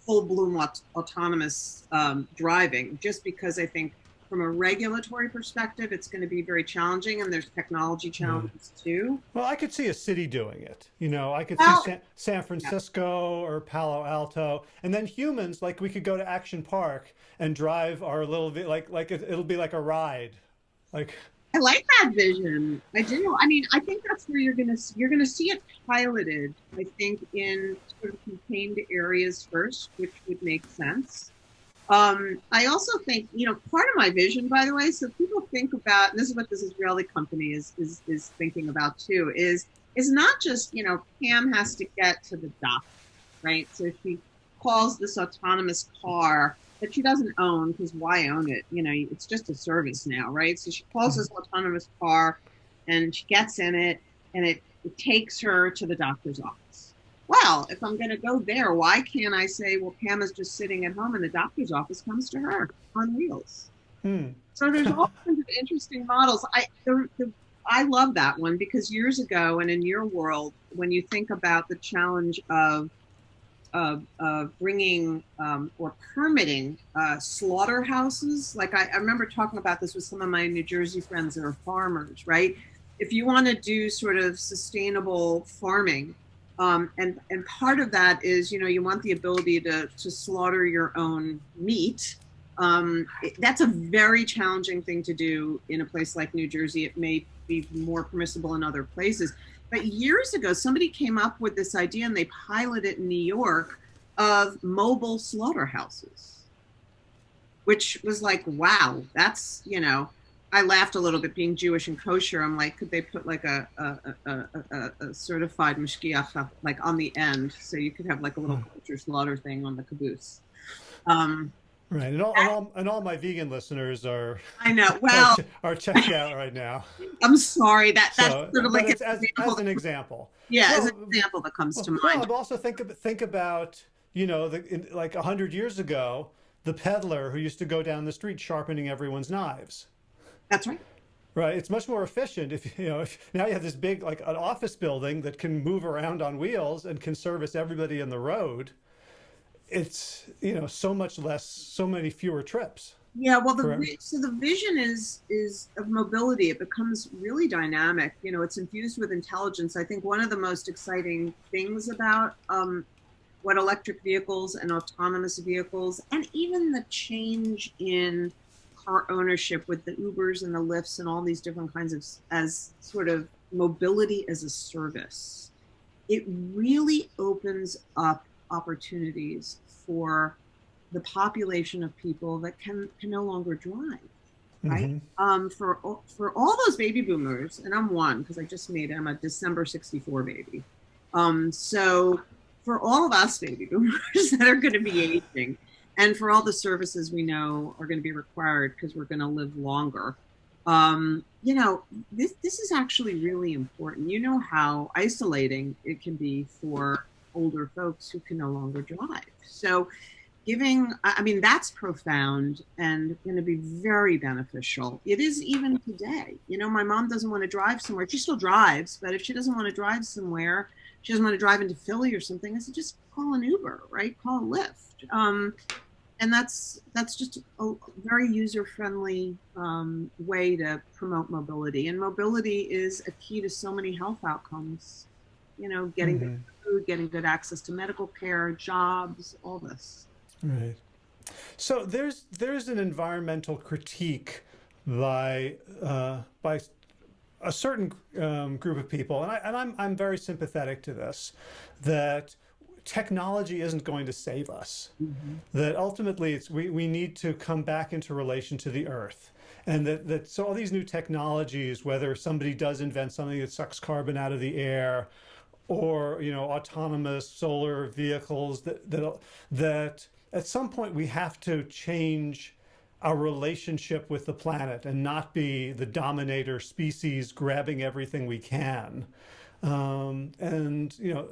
full bloom aut autonomous um, driving, just because I think from a regulatory perspective, it's going to be very challenging, and there's technology challenges mm. too. Well, I could see a city doing it. You know, I could well, see San, San Francisco yeah. or Palo Alto, and then humans, like we could go to Action Park and drive our little like like it, it'll be like a ride, like. I like that vision. I do. I mean, I think that's where you're gonna you're gonna see it piloted. I think in sort of contained areas first, which would make sense. Um, I also think, you know, part of my vision, by the way, so people think about, this is what this Israeli company is is is thinking about too, is is not just, you know, Pam has to get to the doctor, right? So she calls this autonomous car that she doesn't own because why own it? You know, it's just a service now, right? So she calls this autonomous car and she gets in it and it, it takes her to the doctor's office. Well, if I'm going to go there, why can't I say, well, Pam is just sitting at home and the doctor's office comes to her on wheels? Hmm. So there's all kinds of interesting models. I the, the, I love that one because years ago and in your world, when you think about the challenge of of, of bringing um, or permitting uh, slaughterhouses. Like I, I, remember talking about this with some of my New Jersey friends that are farmers, right? If you want to do sort of sustainable farming, um, and and part of that is you know you want the ability to to slaughter your own meat. Um, it, that's a very challenging thing to do in a place like New Jersey. It may be more permissible in other places. But years ago, somebody came up with this idea and they piloted in New York of mobile slaughterhouses, which was like, wow, that's, you know, I laughed a little bit being Jewish and kosher. I'm like, could they put like a, a, a, a, a certified mashgiach like on the end so you could have like a little hmm. kosher slaughter thing on the caboose? Um, Right, and all, and all, and all my vegan listeners are. I know. Well, are, are checked out right now. I'm sorry that that's so, sort of like as, as, an example. Yeah, well, as an example that comes well, to mind. Well, also think think about you know the in, like a hundred years ago, the peddler who used to go down the street sharpening everyone's knives. That's right. Right. It's much more efficient if you know if now you have this big like an office building that can move around on wheels and can service everybody in the road. It's you know so much less, so many fewer trips. Yeah, well, the so the vision is is of mobility. It becomes really dynamic. You know, it's infused with intelligence. I think one of the most exciting things about um, what electric vehicles and autonomous vehicles, and even the change in car ownership with the Ubers and the Lyfts and all these different kinds of as sort of mobility as a service, it really opens up opportunities for the population of people that can can no longer drive right? Mm-hmm. um, for for all those baby boomers and i'm one because i just made i'm a december 64 baby. Um, so for all of us baby boomers that are going to be aging and for all the services we know are going to be required because we're going to live longer. Um, you know this this is actually really important. You know how isolating it can be for older folks who can no longer drive. So giving i mean that's profound and going to be very beneficial. It is even today. You know my mom doesn't want to drive somewhere. She still drives but if she doesn't want to drive somewhere she doesn't want to drive into philly or something i said just call an uber right? Call a lyft. Um, and that's that's just a very user friendly um, way to promote mobility and mobility is a key to so many health outcomes you know getting mm-hmm. food getting good access to medical care jobs all this Right. So there's there's an environmental critique by uh, by a certain um, group of people, and, I, and I'm I'm very sympathetic to this, that technology isn't going to save us. Mm-hmm. That ultimately, it's we we need to come back into relation to the earth. And that, that so all these new technologies, whether somebody does invent something that sucks carbon out of the air, or you know autonomous solar vehicles that that that at some point we have to change our relationship with the planet and not be the dominator species grabbing everything we can. Um, and, you know,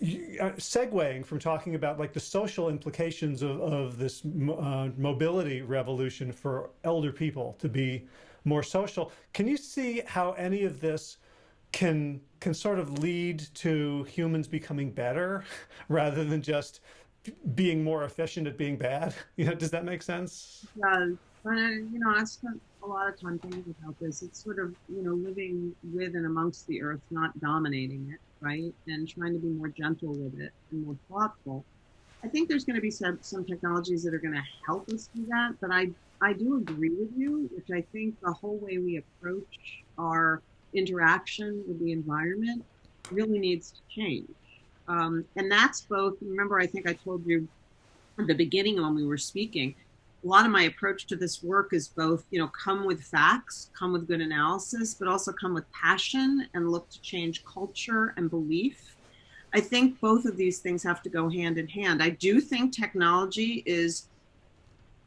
segueing from talking about like the social implications of, of this uh, mobility revolution for elder people to be more social, can you see how any of this can can sort of lead to humans becoming better rather than just being more efficient at being bad. You know, does that make sense? Yeah, you know, I spent a lot of time thinking about this. It's sort of you know living with and amongst the earth, not dominating it, right? And trying to be more gentle with it and more thoughtful. I think there's going to be some some technologies that are going to help us do that, but I I do agree with you, which I think the whole way we approach our interaction with the environment really needs to change. Um, and that's both, remember, I think I told you at the beginning when we were speaking, a lot of my approach to this work is both, you know, come with facts, come with good analysis, but also come with passion and look to change culture and belief. I think both of these things have to go hand in hand. I do think technology is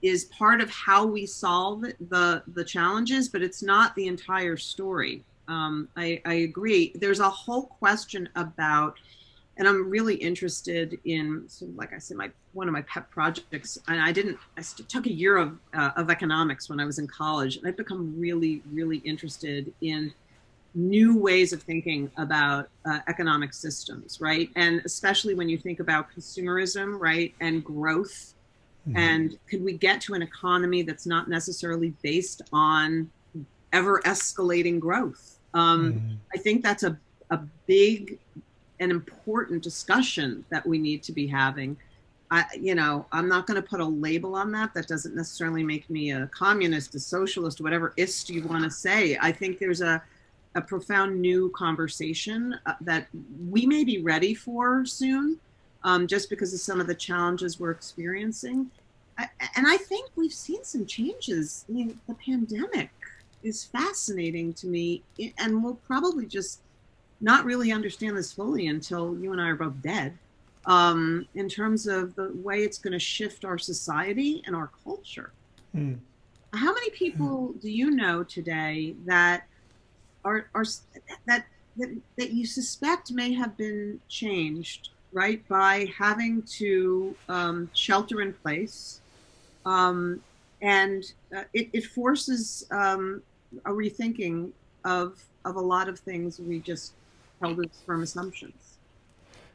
is part of how we solve the the challenges, but it's not the entire story. Um, I, I agree. There's a whole question about and I'm really interested in, so like I said, my one of my pet projects. And I didn't. I took a year of uh, of economics when I was in college, and I've become really, really interested in new ways of thinking about uh, economic systems, right? And especially when you think about consumerism, right, and growth. Mm-hmm. And could we get to an economy that's not necessarily based on ever escalating growth? Um, mm-hmm. I think that's a a big an important discussion that we need to be having. I, you know, I'm not going to put a label on that. That doesn't necessarily make me a communist, a socialist, whatever ist you want to say. I think there's a, a profound new conversation uh, that we may be ready for soon, um, just because of some of the challenges we're experiencing. I, and I think we've seen some changes. I mean, the pandemic is fascinating to me, and we'll probably just not really understand this fully until you and I are both dead. Um, in terms of the way it's going to shift our society and our culture. Mm. How many people mm. do you know today that are are that, that that you suspect may have been changed right by having to um, shelter in place um, and uh, it, it forces um, a rethinking of of a lot of things we just held as firm assumptions.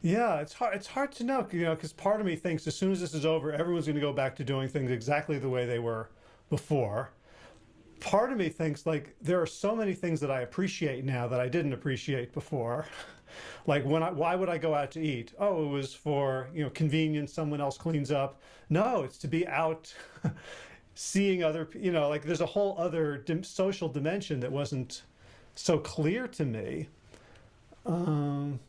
Yeah, it's hard. It's hard to know, you know, because part of me thinks as soon as this is over, everyone's going to go back to doing things exactly the way they were before. Part of me thinks like there are so many things that I appreciate now that I didn't appreciate before. like when I, why would I go out to eat? Oh, it was for, you know, convenience. Someone else cleans up. No, it's to be out seeing other, you know, like there's a whole other social dimension that wasn't so clear to me. Um,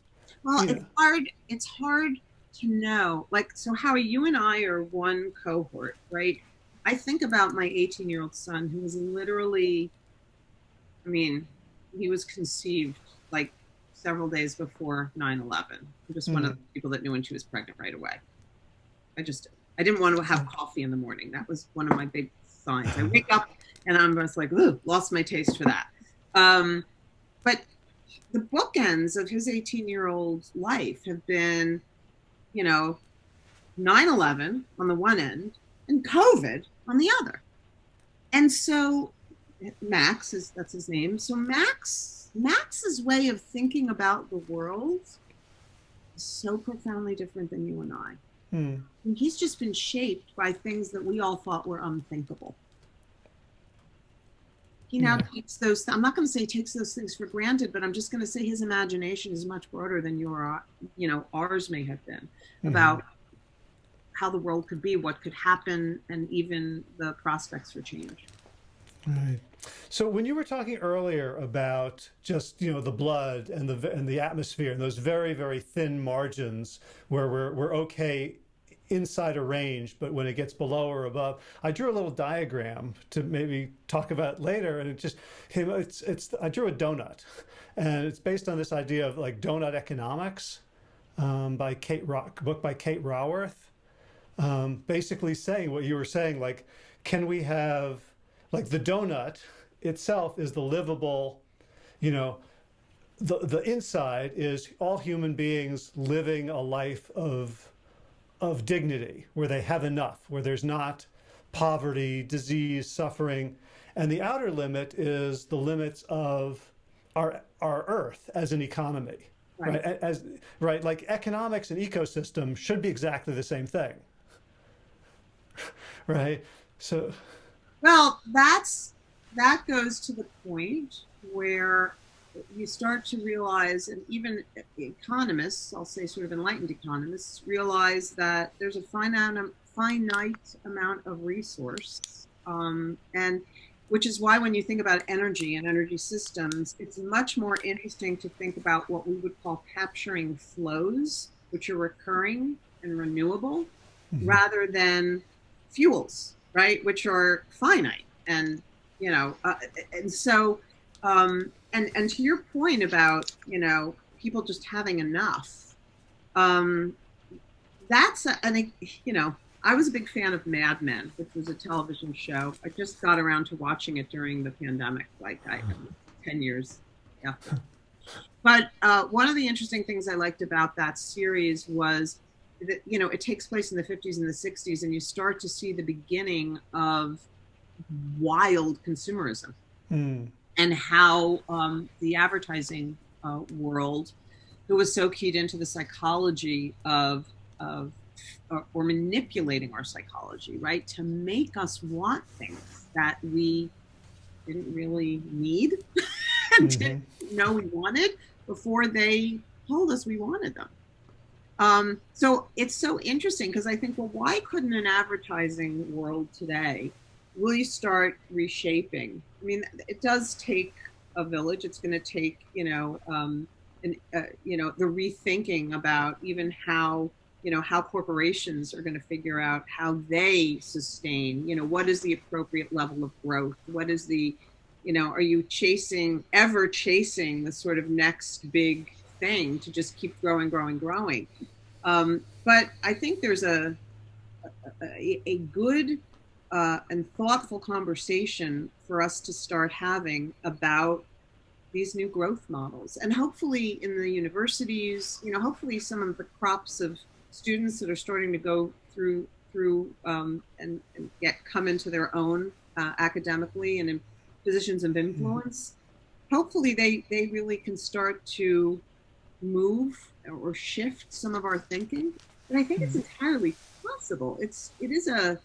well, yeah. it's hard. It's hard to know. Like, so Howie, you and I are one cohort, right? I think about my 18 year old son who was literally, I mean, he was conceived like several days before 9 11. I'm just mm. one of mm-hmm. the people that knew when she was pregnant right away. I just, I didn't want to have coffee in the morning. That was one of my big signs. I wake up and I'm just like, ooh, lost my taste for that. Um, but the bookends of his 18 year old life have been, you know, 9 11 on the one end and COVID on the other. And so Max is that's his name. So Max Max's way of thinking about the world is so profoundly different than you and I. Hmm. And he's just been shaped by things that we all thought were unthinkable he now yeah. takes those i'm not going to say takes those things for granted but i'm just going to say his imagination is much broader than your you know ours may have been mm-hmm. about how the world could be what could happen and even the prospects for change right so when you were talking earlier about just you know the blood and the and the atmosphere and those very very thin margins where we're we're okay inside a range, but when it gets below or above, I drew a little diagram to maybe talk about later. And it just, it's, it's, I drew a donut and it's based on this idea of like donut economics um, by Kate Rock, book by Kate Raworth. Um, basically saying what you were saying, like, can we have, like the donut itself is the livable, you know, the, the inside is all human beings living a life of of dignity, where they have enough, where there's not poverty, disease, suffering. And the outer limit is the limits of our, our earth as an economy. Right. right. As right, like economics and ecosystem should be exactly the same thing. right. So well, that's that goes to the point where you start to realize, and even economists, I'll say sort of enlightened economists, realize that there's a finite, finite amount of resource. Um, and which is why when you think about energy and energy systems, it's much more interesting to think about what we would call capturing flows, which are recurring and renewable, mm-hmm. rather than fuels, right, which are finite. And, you know, uh, and so um, and and to your point about you know people just having enough, um, that's a, and you know I was a big fan of Mad Men, which was a television show. I just got around to watching it during the pandemic, like I, ten years after. But uh, one of the interesting things I liked about that series was that you know it takes place in the 50s and the 60s, and you start to see the beginning of wild consumerism. Mm and how um, the advertising uh, world, who was so keyed into the psychology of, of uh, or manipulating our psychology, right, to make us want things that we didn't really need and mm-hmm. didn't know we wanted before they told us we wanted them. Um, so it's so interesting because I think, well, why couldn't an advertising world today really start reshaping I mean, it does take a village. It's going to take, you know, um, uh, you know, the rethinking about even how, you know, how corporations are going to figure out how they sustain. You know, what is the appropriate level of growth? What is the, you know, are you chasing ever chasing the sort of next big thing to just keep growing, growing, growing? Um, but I think there's a a, a good uh, and thoughtful conversation for us to start having about these new growth models and hopefully in the universities you know hopefully some of the crops of students that are starting to go through through um, and, and, get come into their own uh, academically and in positions of influence, mm-hmm. hopefully they they really can start to move or shift some of our thinking. And I think mm-hmm. it's entirely possible. It's it is a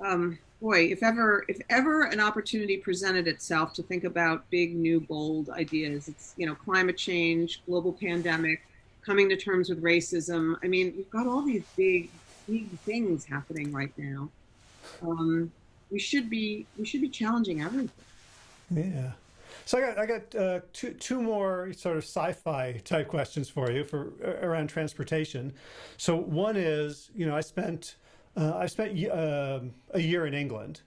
um, boy, if ever if ever an opportunity presented itself to think about big, new, bold ideas, it's you know climate change, global pandemic, coming to terms with racism. I mean, we've got all these big, big things happening right now. Um, we should be we should be challenging everything. Yeah. So I got I got uh, two two more sort of sci-fi type questions for you for around transportation. So one is, you know, I spent uh, I spent uh, a year in England,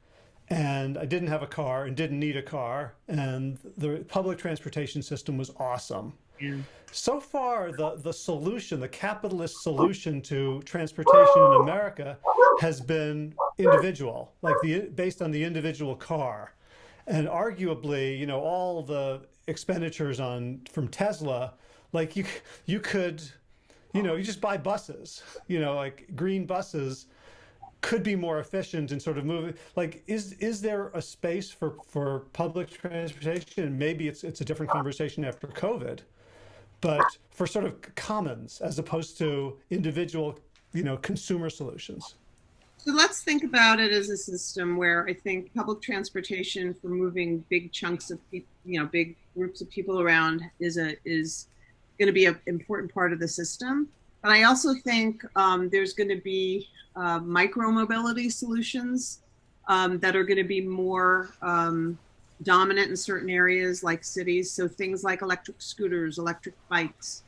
and I didn't have a car and didn't need a car, and the public transportation system was awesome. Yeah. So far, the the solution, the capitalist solution to transportation in America, has been individual, like the based on the individual car, and arguably, you know, all the expenditures on from Tesla, like you you could, you know, you just buy buses, you know, like green buses could be more efficient and sort of moving like is is there a space for for public transportation? Maybe it's it's a different conversation after covid but for sort of commons as opposed to individual you know consumer solutions. So let's think about it as a system where i think public transportation for moving big chunks of people you know big groups of people around is a is going to be an important part of the system but i also think um, there's going to be uh, micro mobility solutions um, that are going to be more um, dominant in certain areas like cities. So things like electric scooters, electric bikes,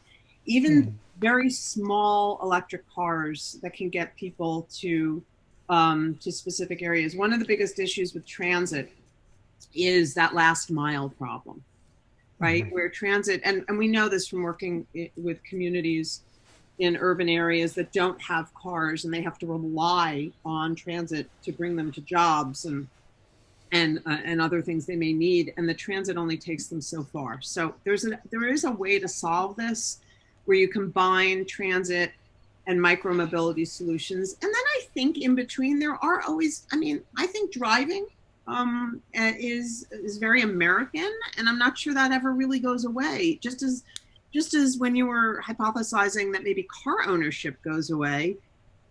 even mm. very small electric cars that can get people to um, to specific areas. One of the biggest issues with transit is that last mile problem, right? Mm-hmm. Where transit, and, and we know this from working with communities in urban areas that don't have cars and they have to rely on transit to bring them to jobs and and uh, and other things they may need. And the transit only takes them so far. So there's a there is a way to solve this where you combine transit and micro mobility solutions. And then i think in between there are always i mean i think driving um, is is very american and i'm not sure that ever really goes away. Just as just as when you were hypothesizing that maybe car ownership goes away,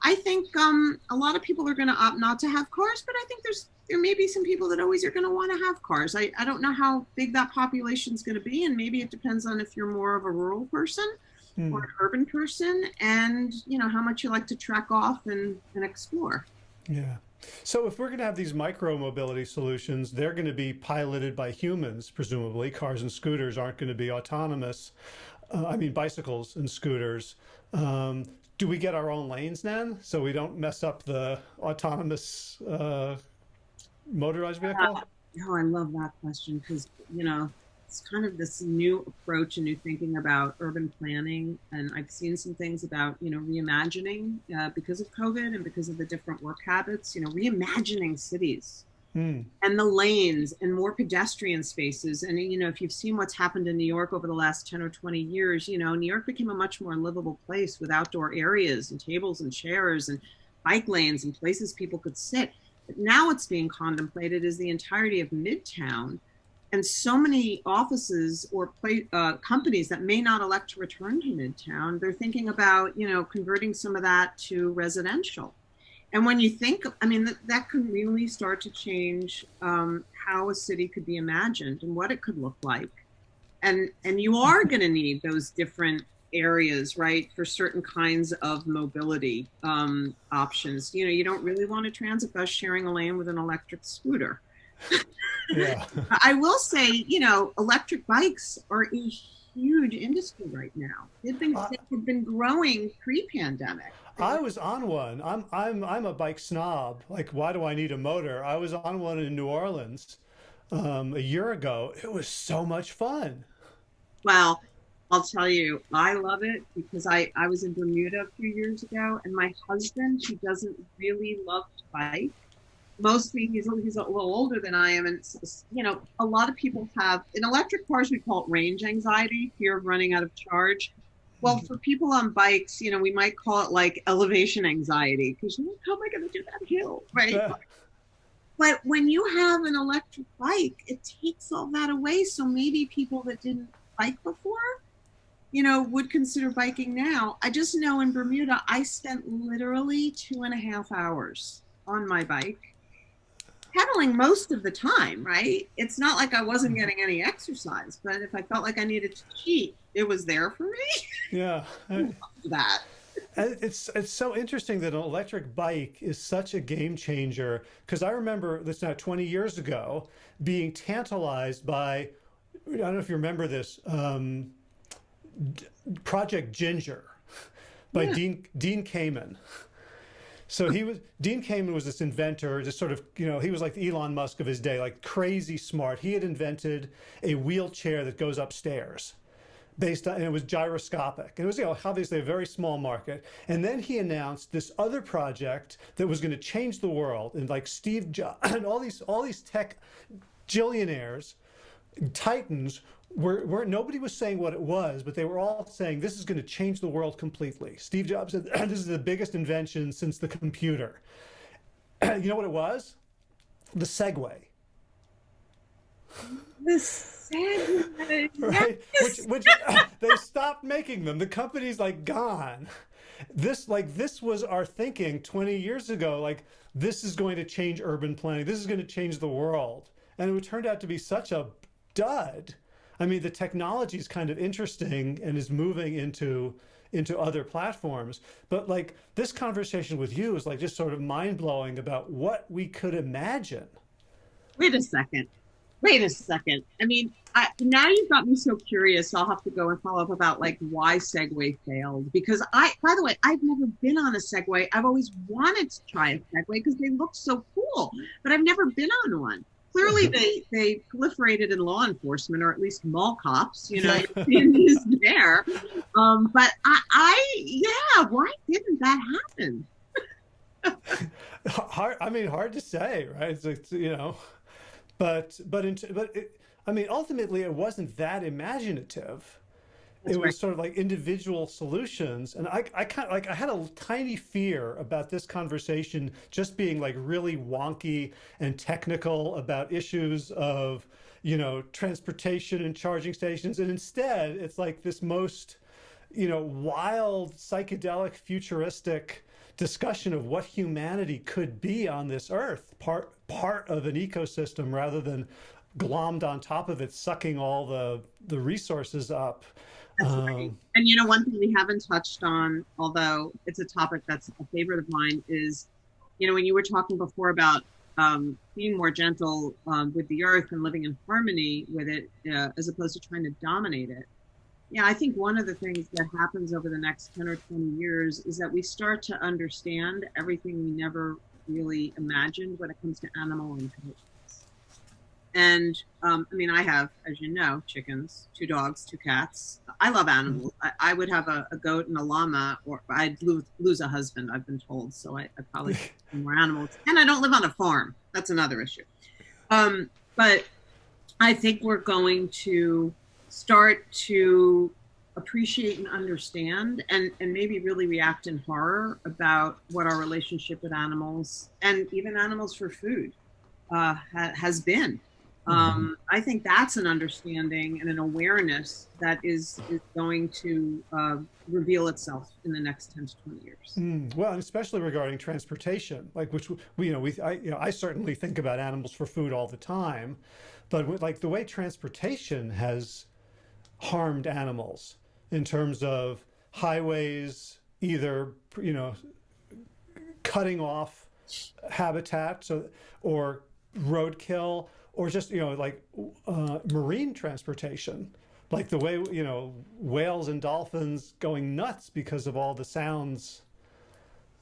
I think um, a lot of people are going to opt not to have cars, but I think there's there may be some people that always are going to want to have cars. I, I don't know how big that population is going to be, and maybe it depends on if you're more of a rural person mm. or an urban person, and you know how much you like to trek off and, and explore. Yeah. So if we're going to have these micro mobility solutions, they're going to be piloted by humans, presumably. Cars and scooters aren't going to be autonomous uh, I mean, bicycles and scooters. Um, do we get our own lanes then so we don't mess up the autonomous uh, motorized vehicle? Uh, oh, I love that question because, you know, it's kind of this new approach and new thinking about urban planning. And I've seen some things about, you know, reimagining uh, because of COVID and because of the different work habits, you know, reimagining cities mm. and the lanes and more pedestrian spaces. And, you know, if you've seen what's happened in New York over the last 10 or 20 years, you know, New York became a much more livable place with outdoor areas and tables and chairs and bike lanes and places people could sit. But now it's being contemplated is the entirety of Midtown and so many offices or play, uh, companies that may not elect to return to Midtown, they're thinking about, you know, converting some of that to residential and when you think i mean that, that can really start to change um, how a city could be imagined and what it could look like. And and you are going to need those different areas right for certain kinds of mobility um, options. You know you don't really want a transit bus sharing a lane with an electric scooter. Yeah. i will say you know electric bikes are a huge industry right now. They've been, uh, they've been growing pre-pandemic I was on one. I'm I'm I'm a bike snob. Like, why do I need a motor? I was on one in New Orleans um, a year ago. It was so much fun. Well, I'll tell you, I love it because I I was in Bermuda a few years ago, and my husband, he doesn't really love to bike. Mostly, he's he's a little older than I am, and you know, a lot of people have in electric cars we call it range anxiety, fear of running out of charge Well, mm-hmm. for people on bikes, you know, we might call it like elevation anxiety because how am I going to do that hill, right? Yeah. But when you have an electric bike, it takes all that away. So maybe people that didn't bike before, you know, would consider biking now. I just know in Bermuda, I spent literally two and a half hours on my bike, pedaling most of the time, right? It's not like I wasn't Mm-hmm. getting any exercise, but if I felt like I needed to cheat, it was there for me. Yeah. I- that. It's it's so interesting that an electric bike is such a game changer because I remember this now 20 years ago being tantalized by I don't know if you remember this um, D- Project Ginger by Yeah. Dean Dean Kamen. So he was Dean Kamen was this inventor, just sort of you know he was like the Elon Musk of his day, like crazy smart. He had invented a wheelchair that goes upstairs based on, and it was gyroscopic. And it was, you know, obviously a very small market. And then he announced this other project that was going to change the world. And like Steve Jobs and all these, all these tech billionaires, titans, were, were nobody was saying what it was, but they were all saying this is going to change the world completely. Steve Jobs said this is the biggest invention since the computer. you know what it was? The Segway. The sad right? Yes. Which, which they stopped making them. The company's like gone. This, like, this was our thinking 20 years ago. Like, this is going to change urban planning. This is going to change the world. And it turned out to be such a dud. I mean, the technology is kind of interesting and is moving into into other platforms. But like this conversation with you is like just sort of mind blowing about what we could imagine. Wait a second. Wait a second. I mean, I, now you've got me so curious. I'll have to go and follow up about like why Segway failed. Because I, by the way, I've never been on a Segway. I've always wanted to try a Segway because they look so cool, but I've never been on one. Clearly, they they proliferated in law enforcement, or at least mall cops. You know, Yeah. you're seeing these there. Um, but I, I, yeah, why didn't that happen? hard i mean hard to say right it's, it's you know but but in, but it, i mean ultimately it wasn't that imaginative That's it was right. sort of like individual solutions and i i kind of like i had a tiny fear about this conversation just being like really wonky and technical about issues of you know transportation and charging stations and instead it's like this most you know wild psychedelic futuristic discussion of what humanity could be on this earth part part of an ecosystem rather than glommed on top of it sucking all the the resources up right. And you know, one thing we haven't touched on, although it's a topic that's a favorite of mine, is you know, when you were talking before about um, being more gentle um, with the earth and living in harmony with it, uh, as opposed to trying to dominate it. Yeah, I think one of the things that happens over the next 10 or 20 years is that we start to understand everything we never really imagined when it comes to animal intelligence. And um, I mean, I have, as you know, chickens, two dogs, two cats. I love animals. I, I would have a, a goat and a llama, or I'd lose, lose a husband, I've been told. So I, I probably have more animals. And I don't live on a farm. That's another issue. Um, but I think we're going to start to appreciate and understand and, and maybe really react in horror about what our relationship with animals and even animals for food uh, ha- has been. Um, I think that's an understanding and an awareness that is, is going to uh, reveal itself in the next 10 to 20 years. Mm, well, and especially regarding transportation, like which we, you know, we, I, you know, I certainly think about animals for food all the time, but with, like the way transportation has harmed animals in terms of highways, either you know, cutting off habitat, so or roadkill, or just you know, like uh, marine transportation like the way you know whales and dolphins going nuts because of all the sounds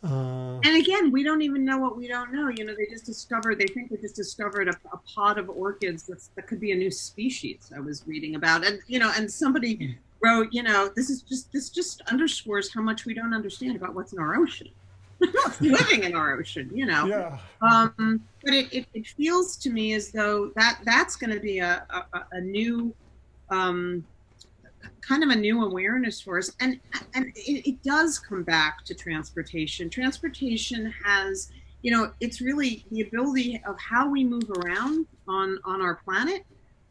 uh, And again, we don't even know what we don't know. You know, they just discovered, they think they just discovered a, a pod of orcas that's, that could be a new species I was reading about. And, you know, and somebody wrote, you know, this is just, this just underscores how much we don't understand about what's in our ocean. Living in our ocean, you know. yeah Um, but it, it, it feels to me as though that that's going to be a, a, a new um, kind of a new awareness for us, and and it, it does come back to transportation. Transportation has, you know, it's really the ability of how we move around on on our planet,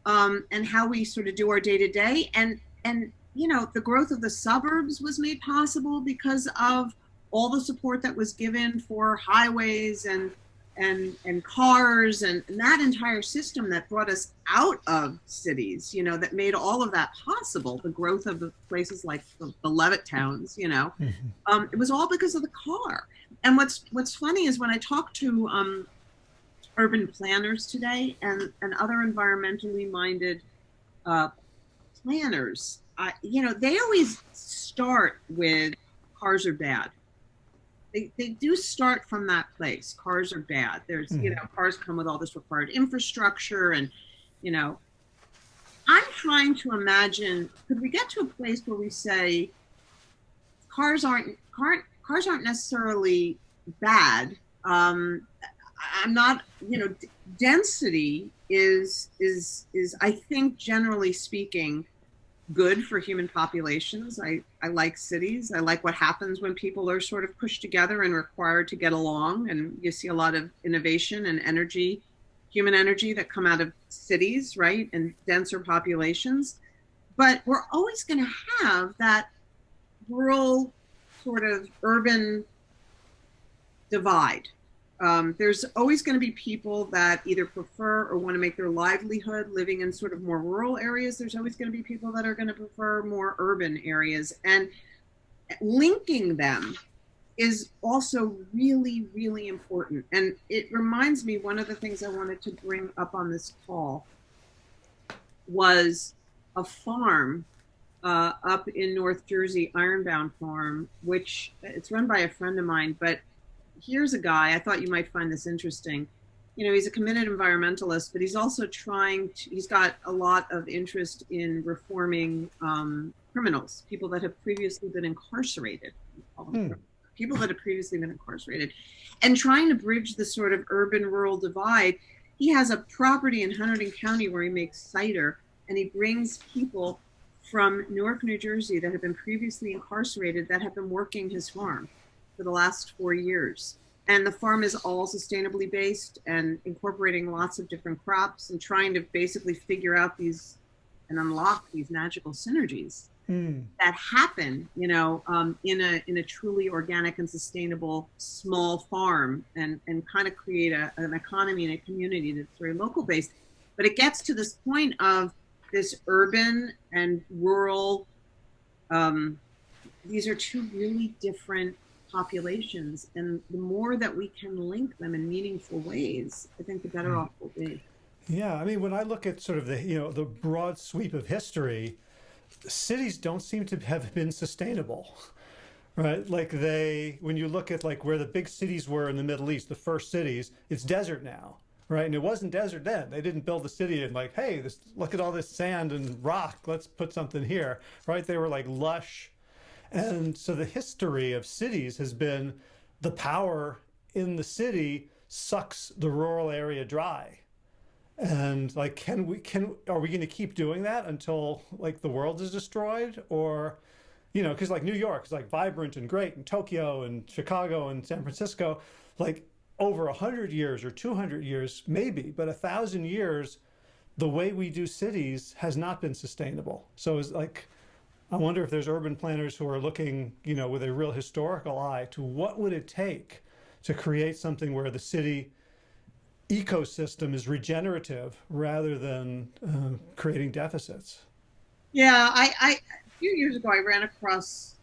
um, and how we sort of do our day to day, and and you know, the growth of the suburbs was made possible because of all the support that was given for highways and and and cars and, and, that entire system that brought us out of cities you know that made all of that possible the growth of the places like the, the Levittowns you know. Mm-hmm. um, it was all because of the car. And what's what's funny is when i talk to um, urban planners today and and other environmentally minded uh, planners uh, you know they always start with cars are bad they, they do start from that place. Cars are bad. There's, mm-hmm. you know, cars come with all this required infrastructure and, you know, I'm trying to imagine, could we get to a place where we say cars aren't, car, cars aren't necessarily bad. Um, I'm not, you know, d- density is, is, is, I think generally speaking, good for human populations. I, I like cities. I like what happens when people are sort of pushed together and required to get along. And you see a lot of innovation and energy, human energy that come out of cities, right? And denser populations. But we're always going to have that rural sort of urban divide um, there's always going to be people that either prefer or want to make their livelihood living in sort of more rural areas. There's always going to be people that are going to prefer more urban areas. And linking them is also really, really important. And it reminds me one of the things I wanted to bring up on this call was a farm uh, up in North Jersey, Ironbound Farm, which it's run by a friend of mine, but here's a guy, I thought you might find this interesting. You know, he's a committed environmentalist, but he's also trying to, he's got a lot of interest in reforming um, criminals, people that have previously been incarcerated, hmm. people that have previously been incarcerated, and trying to bridge the sort of urban rural divide. He has a property in Hunterdon County where he makes cider, and he brings people from Newark, New Jersey that have been previously incarcerated that have been working his farm for the last four years. And the farm is all sustainably based and incorporating lots of different crops and trying to basically figure out these and unlock these magical synergies mm. that happen, you know, um, in a in a truly organic and sustainable small farm and and kind of create a, an economy and a community that's very local based. But it gets to this point of this urban and rural. Um, these are two really different populations. And the more that we can link them in meaningful ways, I think the better mm. off we'll be. Yeah, I mean, when I look at sort of the you know the broad sweep of history, cities don't seem to have been sustainable, right? Like they, when you look at like where the big cities were in the Middle East, the first cities, it's desert now, right? And it wasn't desert then. They didn't build the city and like, hey, this look at all this sand and rock. Let's put something here, right? They were like lush and so the history of cities has been the power in the city sucks the rural area dry. And like, can we, can, are we going to keep doing that until like the world is destroyed or, you know, cause like New York is like vibrant and great and Tokyo and Chicago and San Francisco, like over a hundred years or 200 years, maybe, but a thousand years, the way we do cities has not been sustainable. So it's like, I wonder if there's urban planners who are looking, you know, with a real historical eye to what would it take to create something where the city ecosystem is regenerative rather than uh, creating deficits. Yeah, I, I a few years ago I ran across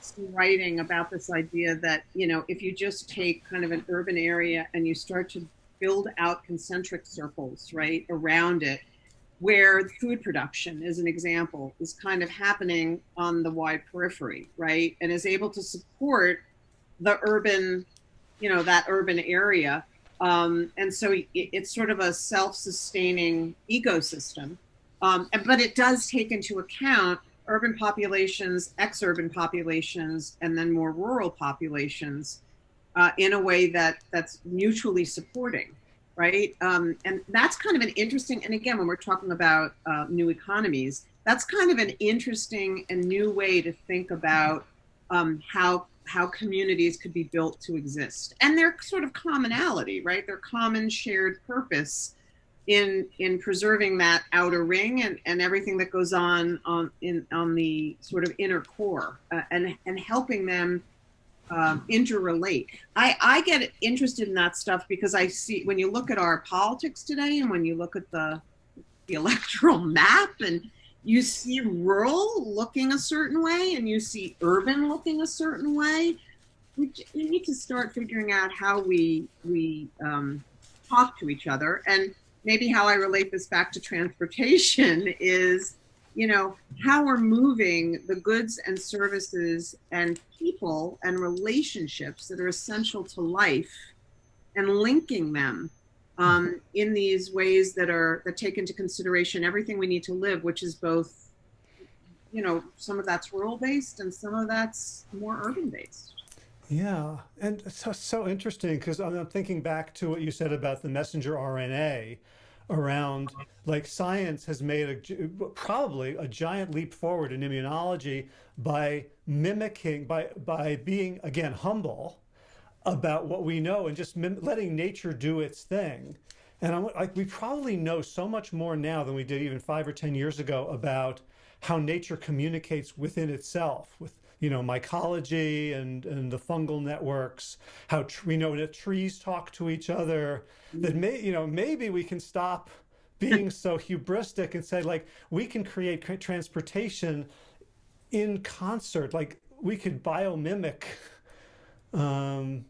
some writing about this idea that you know if you just take kind of an urban area and you start to build out concentric circles right around it where food production, as an example, is kind of happening on the wide periphery, right? And is able to support the urban, you know, that urban area. Um, and so it, it's sort of a self sustaining ecosystem. Um, but it does take into account urban populations, ex urban populations, and then more rural populations uh, in a way that that's mutually supporting right? Um, and that's kind of an interesting, and again, when we're talking about uh, new economies, that's kind of an interesting and new way to think about um, how how communities could be built to exist and their sort of commonality, right? Their common shared purpose in in preserving that outer ring and, and everything that goes on on in on the sort of inner core uh, and and helping them um, interrelate. I, I get interested in that stuff because I see when you look at our politics today and when you look at the the electoral map and you see rural looking a certain way and you see urban looking a certain way. We, we need to start figuring out how we we um, talk to each other and maybe how I relate this back to transportation is you know, how we're moving the goods and services and people and relationships that are essential to life and linking them um, in these ways that are that take into consideration everything we need to live, which is both, you know, some of that's rural based and some of that's more urban based. Yeah, and so so interesting because I'm thinking back to what you said about the messenger RNA around like science has made a probably a giant leap forward in immunology by mimicking by by being again humble about what we know and just letting nature do its thing. And I'm like we probably know so much more now than we did even five or ten years ago about how nature communicates within itself with you know, mycology and, and the fungal networks, how we know that trees talk to each other, that may, you know, maybe we can stop being so hubristic and say like, we can create transportation in concert, like we could biomimic um,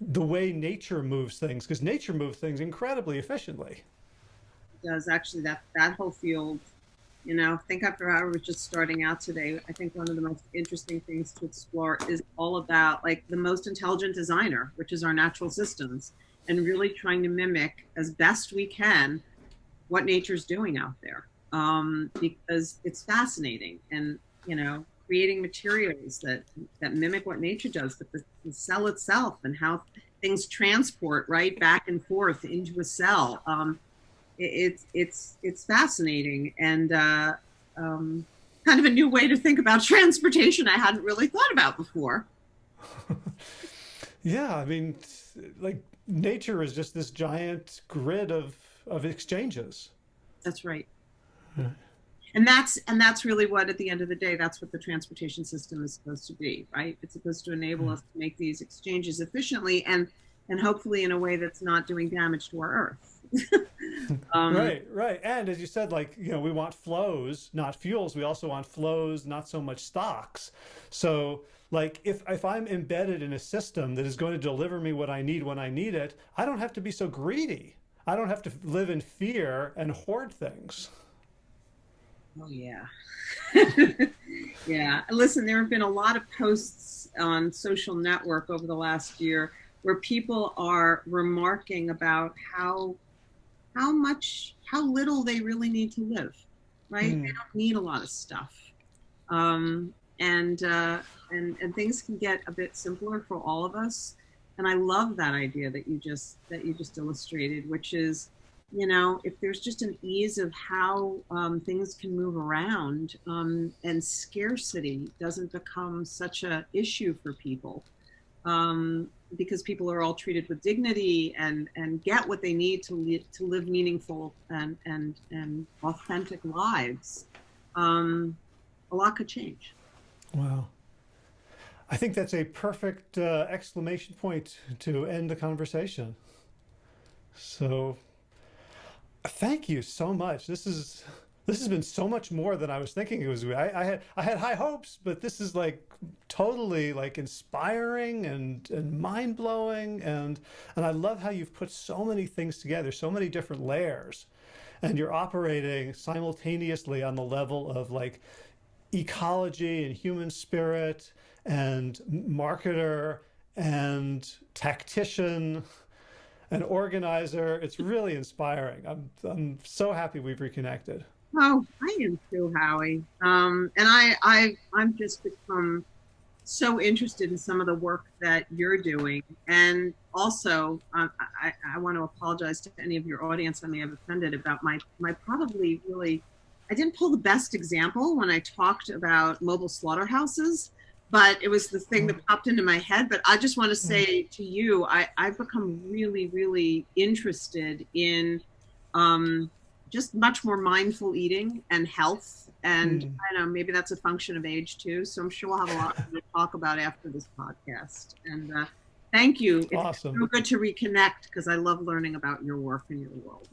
the way nature moves things because nature moves things incredibly efficiently. Does actually that, that whole field you know, think after I was just starting out today, I think one of the most interesting things to explore is all about like the most intelligent designer, which is our natural systems, and really trying to mimic as best we can what nature's doing out there. Um, because it's fascinating and, you know, creating materials that, that mimic what nature does, but the, the cell itself and how things transport right back and forth into a cell. Um, it's it's it's fascinating and uh, um, kind of a new way to think about transportation I hadn't really thought about before. yeah, I mean, like nature is just this giant grid of of exchanges. That's right. Yeah. And that's and that's really what at the end of the day that's what the transportation system is supposed to be, right? It's supposed to enable mm. us to make these exchanges efficiently and and hopefully in a way that's not doing damage to our earth. um, right, right. And as you said, like, you know, we want flows, not fuels. We also want flows, not so much stocks. So like if, if I'm embedded in a system that is going to deliver me what I need when I need it, I don't have to be so greedy. I don't have to live in fear and hoard things. Oh yeah. yeah. Listen, there have been a lot of posts on social network over the last year where people are remarking about how how much, how little they really need to live, right? Mm. They don't need a lot of stuff. Um, and, uh, and, and things can get a bit simpler for all of us. And I love that idea that you just, that you just illustrated, which is, you know, if there's just an ease of how um, things can move around um, and scarcity doesn't become such a issue for people, um, because people are all treated with dignity and and get what they need to li- to live meaningful and and and authentic lives, um, a lot could change. Wow. I think that's a perfect uh, exclamation point to end the conversation. So thank you so much. This is this has been so much more than I was thinking it was. I, I, had I had high hopes, but this is like totally like inspiring and and mind blowing, and and I love how you've put so many things together, so many different layers, and you're operating simultaneously on the level of like ecology and human spirit and marketer and tactician an organizer. It's really inspiring. I'm, I'm so happy we've reconnected. Oh, I am too, Howie. Um, and I, I, I'm just become so interested in some of the work that you're doing. And also, um, I, I want to apologize to any of your audience I may have offended about my, my probably really I didn't pull the best example when I talked about mobile slaughterhouses, but it was the thing that popped into my head. But I just want to say to you, I, I've become really, really interested in um, just much more mindful eating and health. And Mm. I don't know, maybe that's a function of age too. So I'm sure we'll have a lot to talk about after this podcast. And uh, thank you. It's Awesome. so good to reconnect because I love learning about your work and your world.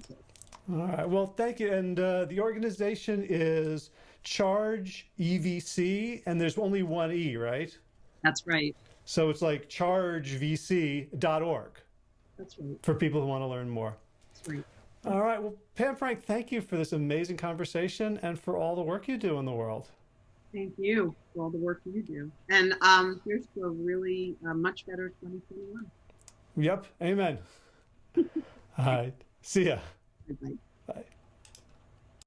All right. Well, thank you. And uh, the organization is Charge EVC, and there's only one E, right? that's right. So it's like chargevc.org That's right. for people who want to learn more. That's right. All right. Well, Pam Frank, thank you for this amazing conversation and for all the work you do in the world. Thank you for all the work you do. And um, here's to a really uh, much better 2021. Yep. Amen. all right. See ya. Bye-bye. Bye.